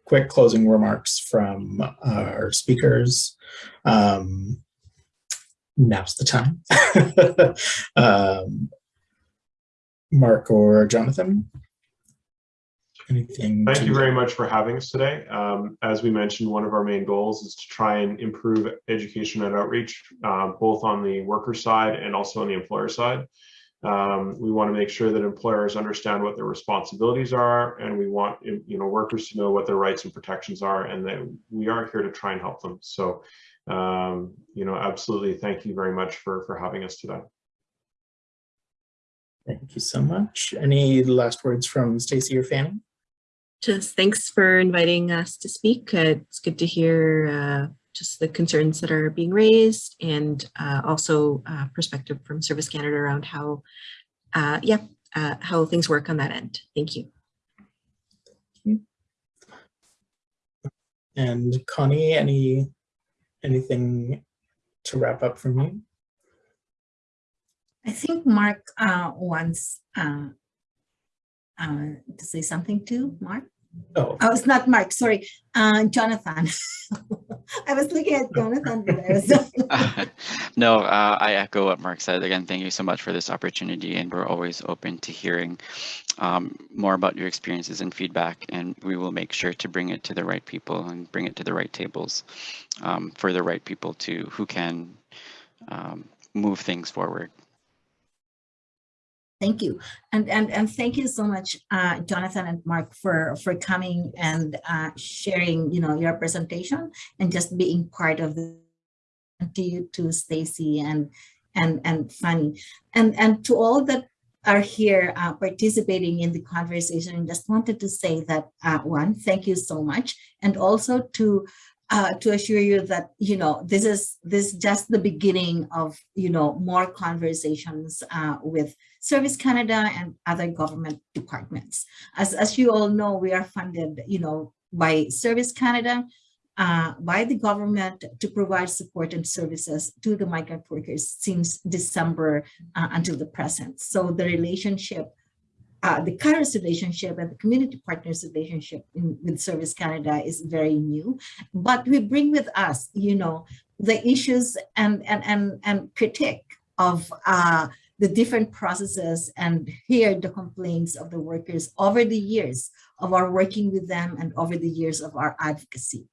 quick closing remarks from our speakers. Um, now's the time. *laughs* um, Mark or Jonathan? Anything? Thank you very much for having us today. Um, as we mentioned, one of our main goals is to try and improve education and outreach, uh, both on the worker side and also on the employer side. Um, we want to make sure that employers understand what their responsibilities are, and we want you know workers to know what their rights and protections are, and that we are here to try and help them. So, um, you know, absolutely, thank you very much for for having us today. Thank you so much. Any last words from Stacey or Fanny? Just thanks for inviting us to speak. Uh, It's good to hear uh, just the concerns that are being raised and uh, also uh, perspective from Service Canada around how, uh, yeah, uh, how things work on that end. Thank you. And Connie, any anything to wrap up from you? I think Mark uh, wants uh, uh, to say something too, Mark? Oh, Oh, it's not Mark, sorry, uh, Jonathan. *laughs* I was looking at Jonathan, but I was no, uh, I echo what Mark said. Again, thank you so much for this opportunity, and we're always open to hearing um, more about your experiences and feedback, and we will make sure to bring it to the right people and bring it to the right tables um, for the right people to who can um, move things forward. Thank you. And, and, and thank you so much, uh, Jonathan and Mark, for, for coming and uh, sharing, you know, your presentation and just being part of the, to you, Stacey and, and, and Fanny. And, and to all that are here uh, participating in the conversation, just wanted to say that, uh, one, thank you so much. And also to uh, to assure you that you know this is this is just the beginning of you know more conversations uh, with Service Canada and other government departments. As as you all know, we are funded you know by Service Canada, uh, by the government to provide support and services to the migrant workers since December uh, until the present. So the relationship uh, the current relationship and the community partners relationship in, with Service Canada is very new, but we bring with us, you know, the issues and and and and critique of uh, the different processes and hear the complaints of the workers over the years of our working with them and over the years of our advocacy.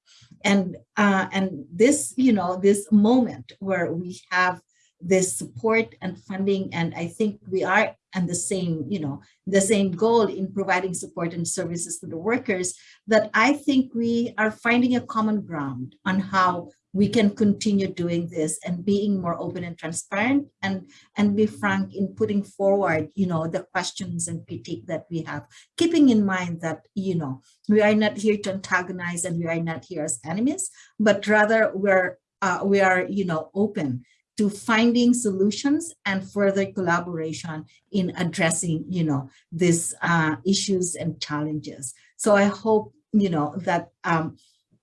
And uh, and this, you know, this moment where we have this support and funding. And I think we are and the same, you know, the same goal in providing support and services to the workers that I think we are finding a common ground on how we can continue doing this and being more open and transparent and and be frank in putting forward you know the questions and critique that we have keeping in mind that you know we are not here to antagonize and we are not here as enemies but rather we're uh, we are you know open to finding solutions and further collaboration in addressing, you know, these uh, issues and challenges. So I hope, you know, that um,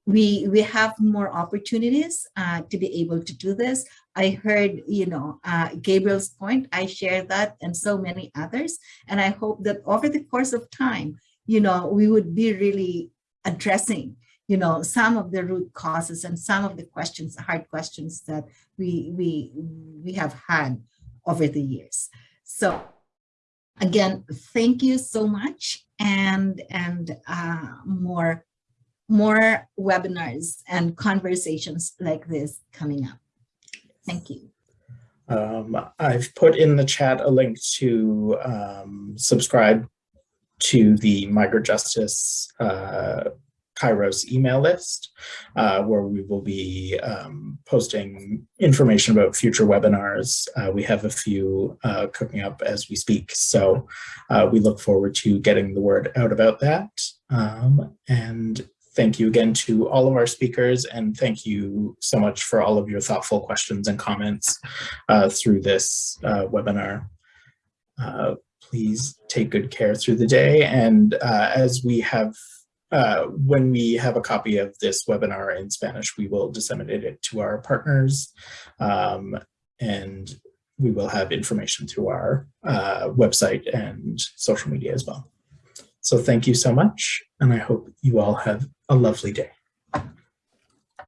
we we have more opportunities uh, to be able to do this. I heard, you know, uh, Gabriel's point. I share that and so many others. And I hope that over the course of time, you know, we would be really addressing you know, some of the root causes and some of the questions, hard questions that we, we, we have had over the years. So again, thank you so much and, and uh, more, more webinars and conversations like this coming up. Thank you. Um, I've put in the chat a link to um, subscribe to the Migrant Justice uh, Kairos email list, uh, where we will be um, posting information about future webinars. Uh, we have a few uh, cooking up as we speak, so uh, we look forward to getting the word out about that. Um, and thank you again to all of our speakers, and thank you so much for all of your thoughtful questions and comments uh, through this uh, webinar please take good care through the day. And uh, as we have uh, when we have a copy of this webinar in Spanish, we will disseminate it to our partners um, and we will have information through our uh, website and social media as well. So thank you so much, and I hope you all have a lovely day.